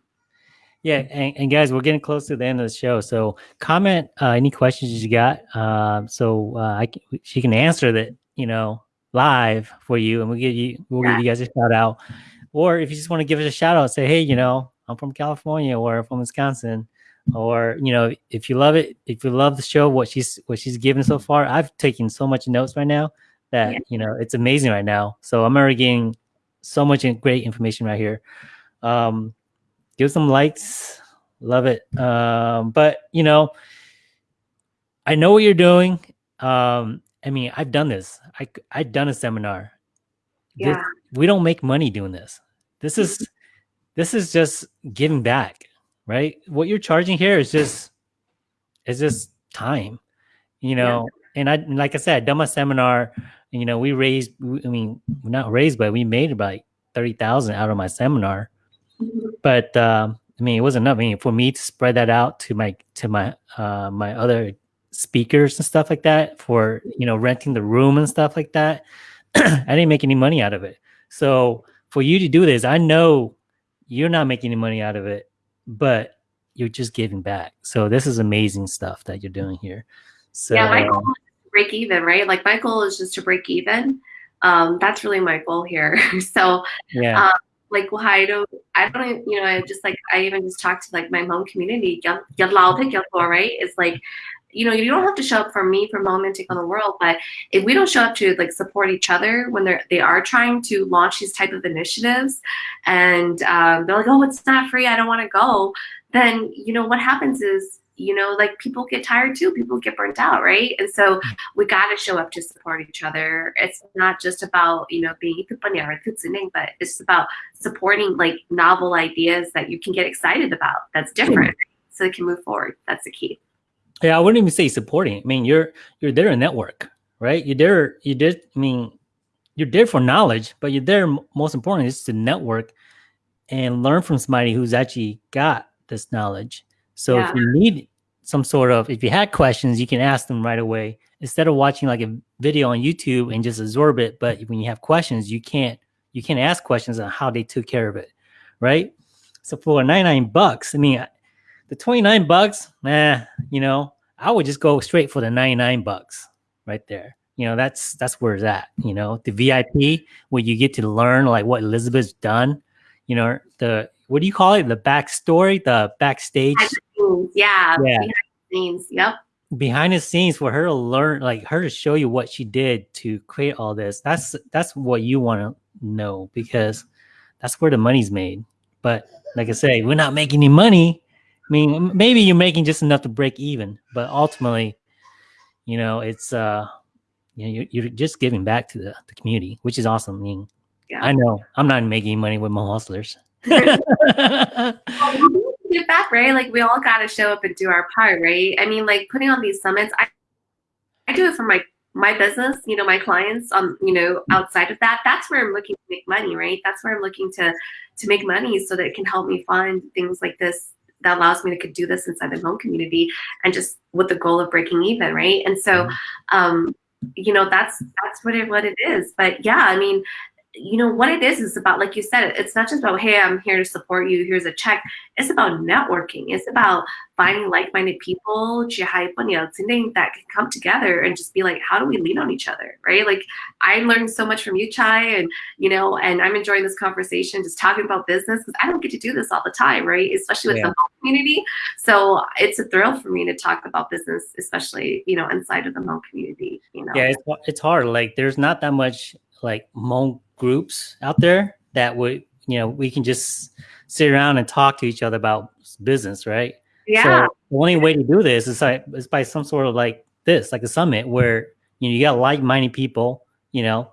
Speaker 1: Yeah, and, and, guys, we're getting close to the end of the show. So comment uh, any questions you got, uh, so uh, I can, she can answer that, you know, live for you, and we'll give you we'll yeah. give you guys a shout out. Or if you just want to give us a shout out, say, hey, you know, I'm from California or from Wisconsin, or you know, if you love it, if you love the show, what she's what she's given so far, I've taken so much notes right now that yeah. you know it's amazing right now. So I'm already getting so much great information right here. Um, give some likes, love it. Um, but you know, I know what you're doing. Um, I mean, I've done this. I I've done a seminar.
Speaker 2: Yeah.
Speaker 1: This, we don't make money doing this. This is *laughs* this is just giving back, right? What you're charging here is just is just time, you know. Yeah. And I like I said, I done my seminar you know, we raised, I mean, not raised, but we made about 30,000 out of my seminar. Mm-hmm. But, um, I mean, it wasn't enough. I mean, for me to spread that out to my, to my, uh, my other speakers and stuff like that for, you know, renting the room and stuff like that, *clears throat* I didn't make any money out of it. So for you to do this, I know you're not making any money out of it, but you're just giving back. So this is amazing stuff that you're doing here. So
Speaker 2: yeah, my goal break even, right? Like my goal is just to break even. Um, that's really my goal here. *laughs* so
Speaker 1: yeah. Um,
Speaker 2: like well, I don't, I don't, you know, I just like I even just talked to like my Hmong community, right? It's like, you know, you don't have to show up for me for Hmong Women Take on the World, but if we don't show up to like support each other when they're they are trying to launch these type of initiatives, and um, they're like, oh, it's not free, I don't want to go, then you know what happens is you know, like people get tired too. People get burnt out, right? And so mm. we got to show up to support each other. It's not just about, you know, being but it's about supporting like novel ideas that you can get excited about that's different so they can move forward. That's the key.
Speaker 1: Yeah, I wouldn't even say supporting. I mean, you're you're there to network, right? You're there. You did. I mean, you're there for knowledge, but you're there. Most important is to network and learn from somebody who's actually got this knowledge. So
Speaker 2: Yeah.
Speaker 1: if you need some sort of, if you had questions, you can ask them right away instead of watching like a video on YouTube and just absorb it. But when you have questions, you can't you can't ask questions on how they took care of it, right? So for 99 bucks, I mean, the 29 bucks, nah, you know, I would just go straight for the 99 bucks right there. You know, that's that's where it's at. You know, the VIP where you get to learn like what Elizabeth's done. You know, the what do you call it? The backstory, the backstage
Speaker 2: Scenes, Yeah.
Speaker 1: Yeah.
Speaker 2: behind the scenes. Yep.
Speaker 1: behind the scenes for her to learn, like her to show you what she did to create all this. That's that's what you want to know because that's where the money's made. But like I say, we're not making any money. I mean, maybe you're making just enough to break even, but ultimately, you know, it's uh, you know, you're, you're just giving back to the, the community, which is awesome. I mean,
Speaker 2: Yeah.
Speaker 1: I know I'm not making money with my hustlers.
Speaker 2: Well, we need back, right? Like we all got to show up and do our part, right? I mean, like putting on these summits, I, I do it for my my business, you know, my clients. Um, you know, outside of that, that's where I'm looking to make money, right? That's where I'm looking to to make money so that it can help me find things like this that allows me to could do this inside the Hmong community and just with the goal of breaking even, right? And so, um, you know, that's that's what it what it is. But yeah, I mean, you know what it is is about like you said it's not just about hey i'm here to support you here's a check. It's about networking. It's about finding like-minded people that can come together and just be like how do we lean on each other right? Like i learned so much from you chai and you know and i'm enjoying this conversation just talking about business because i don't get to do this all the time right? Especially with
Speaker 1: yeah.
Speaker 2: the Hmong community. So it's a thrill for me to talk about business especially you know inside of the Hmong community you know?
Speaker 1: Yeah it's, it's hard. Like there's not that much like Hmong groups out there that would you know we can just sit around and talk to each other about business right?
Speaker 2: Yeah.
Speaker 1: so the only way to do this is like is by some sort of like this like a summit where you know you got like-minded people you know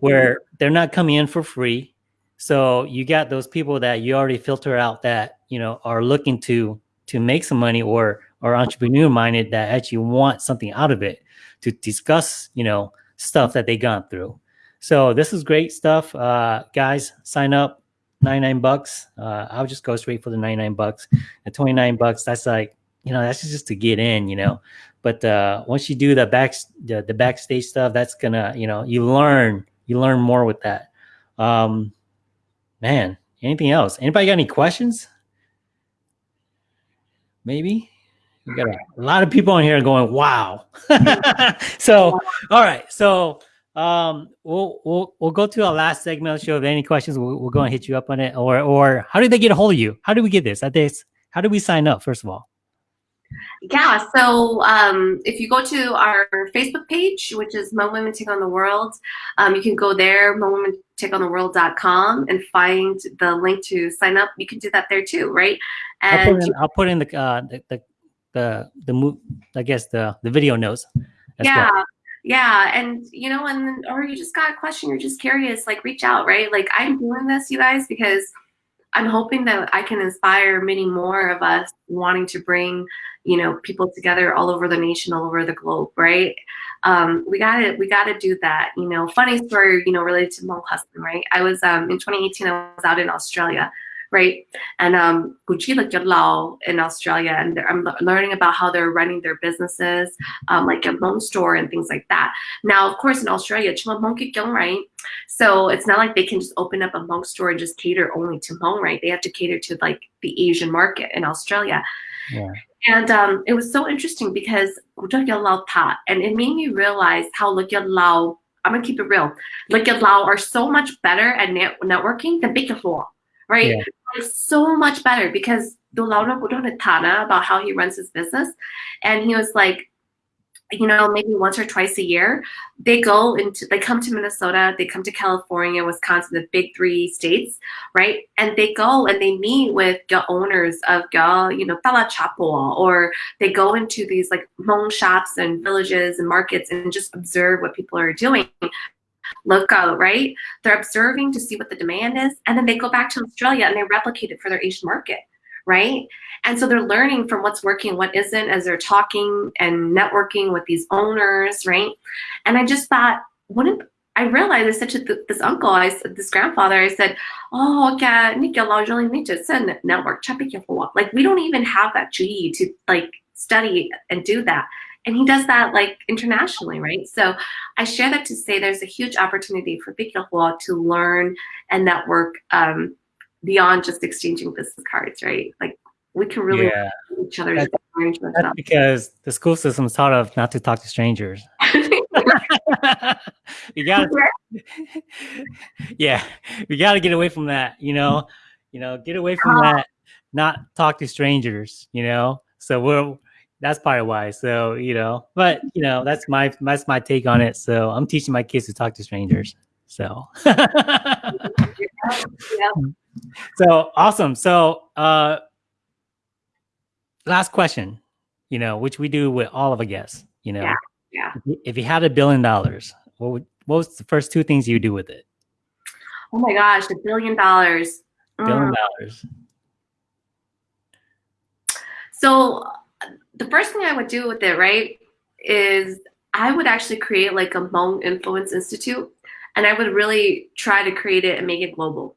Speaker 1: where they're not coming in for free. So you got those people that you already filter out that you know are looking to to make some money or or entrepreneur minded that actually want something out of it to discuss you know stuff that they gone through so this is great stuff. Uh guys sign up. 99 bucks. Uh i'll just go straight for the 99 bucks. At 29 bucks that's like you know that's just to get in you know. But uh once you do the back the, the backstage stuff that's gonna you know you learn you learn more with that. Um man anything else? Anybody got any questions? Maybe? We got a, a lot of people on here going wow. *laughs* So all right. So um we'll we'll we'll go to our last segment of the show if any questions we'll, we'll go and hit you up on it or or how did they get a hold of you how do we get this at this how do we sign up first of all
Speaker 2: Yeah, so um, if you go to our Facebook page, which is Hmong Women Take on the World, um, you can go there, mo women take on the world.com and find the link to sign up. You can do that there too, right?
Speaker 1: I'll
Speaker 2: And
Speaker 1: put in, I'll put in the uh the the the, the mo- I guess the the video notes. as
Speaker 2: yeah,
Speaker 1: well.
Speaker 2: Yeah, and you know, and or you just got a question, you're just curious, like reach out, right? Like I'm doing this, you guys, because I'm hoping that I can inspire many more of us wanting to bring, you know, people together all over the nation, all over the globe, right? Um, we gotta we gotta do that. You know, funny story, you know, related to Hmong husband, right? I was um in 2018, I was out in Australia, right? And um Gucci Lao in Australia, and I'm learning about how they're running their businesses, um, like a Hmong store and things like that. Now, of course, in Australia, chuma Hmong kik yong, right? So it's not like they can just open up a Hmong store and just cater only to Hmong, right? They have to cater to like the Asian market in Australia.
Speaker 1: Yeah.
Speaker 2: And um, it was so interesting because Lao taught, and it made me realize how Lao, I'm gonna keep it real, Lao are so much better at net- networking than Big Law, right?
Speaker 1: Yeah.
Speaker 2: Like, so much better because Budon Tana about how he runs his business. And he was like, you know, maybe once or twice a year, they go into, they come to Minnesota, they come to California, Wisconsin, the big three states, right? And they go and they meet with the owners of you know, Tala Chapo, or they go into these like Hmong shops and villages and markets and just observe what people are doing. Out, right? They're observing to see what the demand is, and then they go back to Australia and they replicate it for their Asian market, right? And so they're learning from what's working, what isn't, as they're talking and networking with these owners, right? And I just thought, wouldn't I realized I said to this uncle, I said, this grandfather, I said, oh, okay, Laura send network, like we don't even have that G to like study and do that. And he does that like internationally, right? So I share that to say there's a huge opportunity for Bikilahua to learn and network um, beyond just exchanging business cards, right? Like we can really yeah. each other.
Speaker 1: That's, that's because the school system is taught of not to talk to strangers. *laughs* *laughs* you gotta, *laughs* yeah, we gotta get away from that. You know, you know, get away from uh, that. Not talk to strangers. You know, so we're that's part of why. So you know, but you know, that's my that's my take on it. So I'm teaching my kids to talk to strangers. So. yeah. *laughs* So awesome. So uh last question, you know, which we do with all of our guests, you know.
Speaker 2: Yeah. yeah.
Speaker 1: If you had a billion dollars, what would what was the first two things you do with it?
Speaker 2: Oh my gosh, a billion dollars.
Speaker 1: Billion mm. dollars.
Speaker 2: So the first thing I would do with it, right, is I would actually create like a Hmong Influence Institute and I would really try to create it and make it global.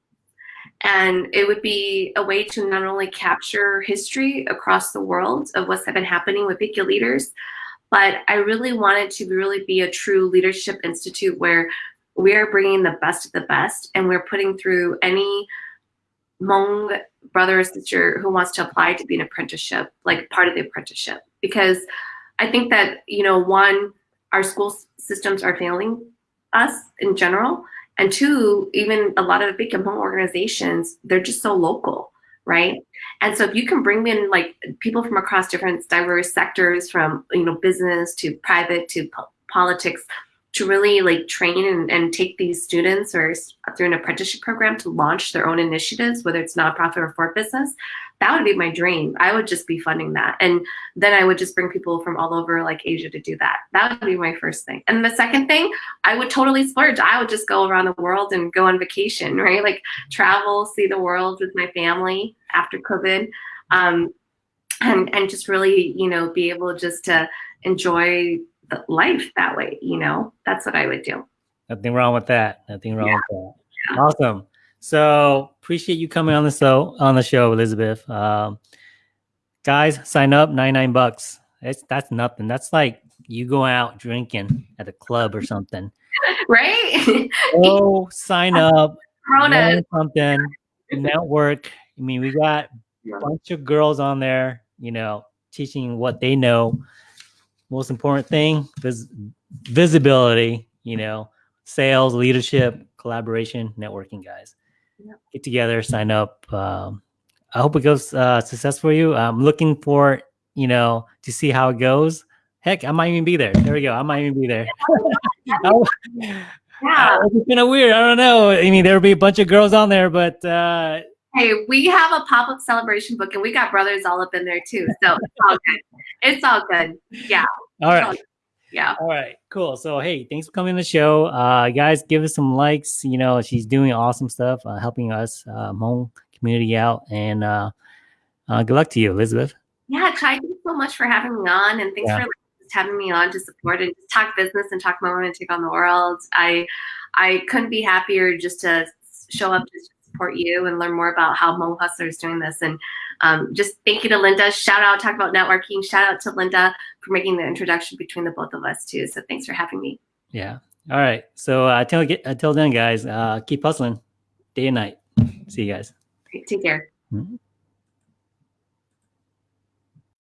Speaker 2: And it would be a way to not only capture history across the world of what's been happening with Bikyo leaders, but I really wanted to really be a true leadership institute where we are bringing the best of the best and we're putting through any Hmong brother or sister who wants to apply to be an apprenticeship, like part of the apprenticeship. Because I think that, you know, one, our school systems are failing us in general. And two, even a lot of big Hmong organizations, they're just so local, right? And so if you can bring in like people from across different diverse sectors, from you know business to private to po politics, to really like train and, and take these students or through an apprenticeship program to launch their own initiatives, whether it's nonprofit or for business, that would be my dream. I would just be funding that. And then I would just bring people from all over like Asia to do that. That would be my first thing. And the second thing, I would totally splurge. I would just go around the world and go on vacation, right? Like travel, see the world with my family after COVID. Um, and, and just really, you know, be able just to enjoy life that way, you know, that's what I would do.
Speaker 1: Nothing wrong with that. Nothing wrong yeah. with that. Yeah. Awesome. So appreciate you coming on the show on the show, Elizabeth. Um, guys, sign up, 99 bucks. It's that's nothing. That's like you go out drinking at a club or something. *laughs*
Speaker 2: Right?
Speaker 1: Go sign *laughs* up, learn something, network. I mean, we got a bunch of girls on there, you know, teaching what they know. Most important thing, vis visibility, you know, sales, leadership, collaboration, networking, guys get together, sign up. Um, I hope it goes uh, success for you. I'm looking for you know to see how it goes. Heck, I might even be there. There we go. I might even be there. *laughs* *laughs* yeah, it's kind of weird. I don't know. I mean, there'll be a bunch of girls on there, but uh,
Speaker 2: hey, we have a pop up celebration book, and we got brothers all up in there too. So it's all good. It's all good. Yeah.
Speaker 1: All right
Speaker 2: yeah.
Speaker 1: All right, cool. So, hey, thanks for coming to the show. Uh, guys, give us some likes. You know, she's doing awesome stuff, uh, helping us, uh, Hmong community out. And uh, uh, good luck to you, Elizabeth.
Speaker 2: Yeah, Chai, thanks so much for having me on. And thanks yeah. for having me on to support and talk business and talk Hmong Women Take on the World. I, I couldn't be happier just to show up to support you and learn more about how Hmong Hustler is doing this. And um, just thank you to Linda. Shout out, talk about networking. Shout out to Linda for making the introduction between the both of us too. So thanks for having me.
Speaker 1: Yeah. All right. So uh, until, until then, guys, uh, keep hustling day and night. See you guys.
Speaker 2: Take care.
Speaker 1: Mm -hmm.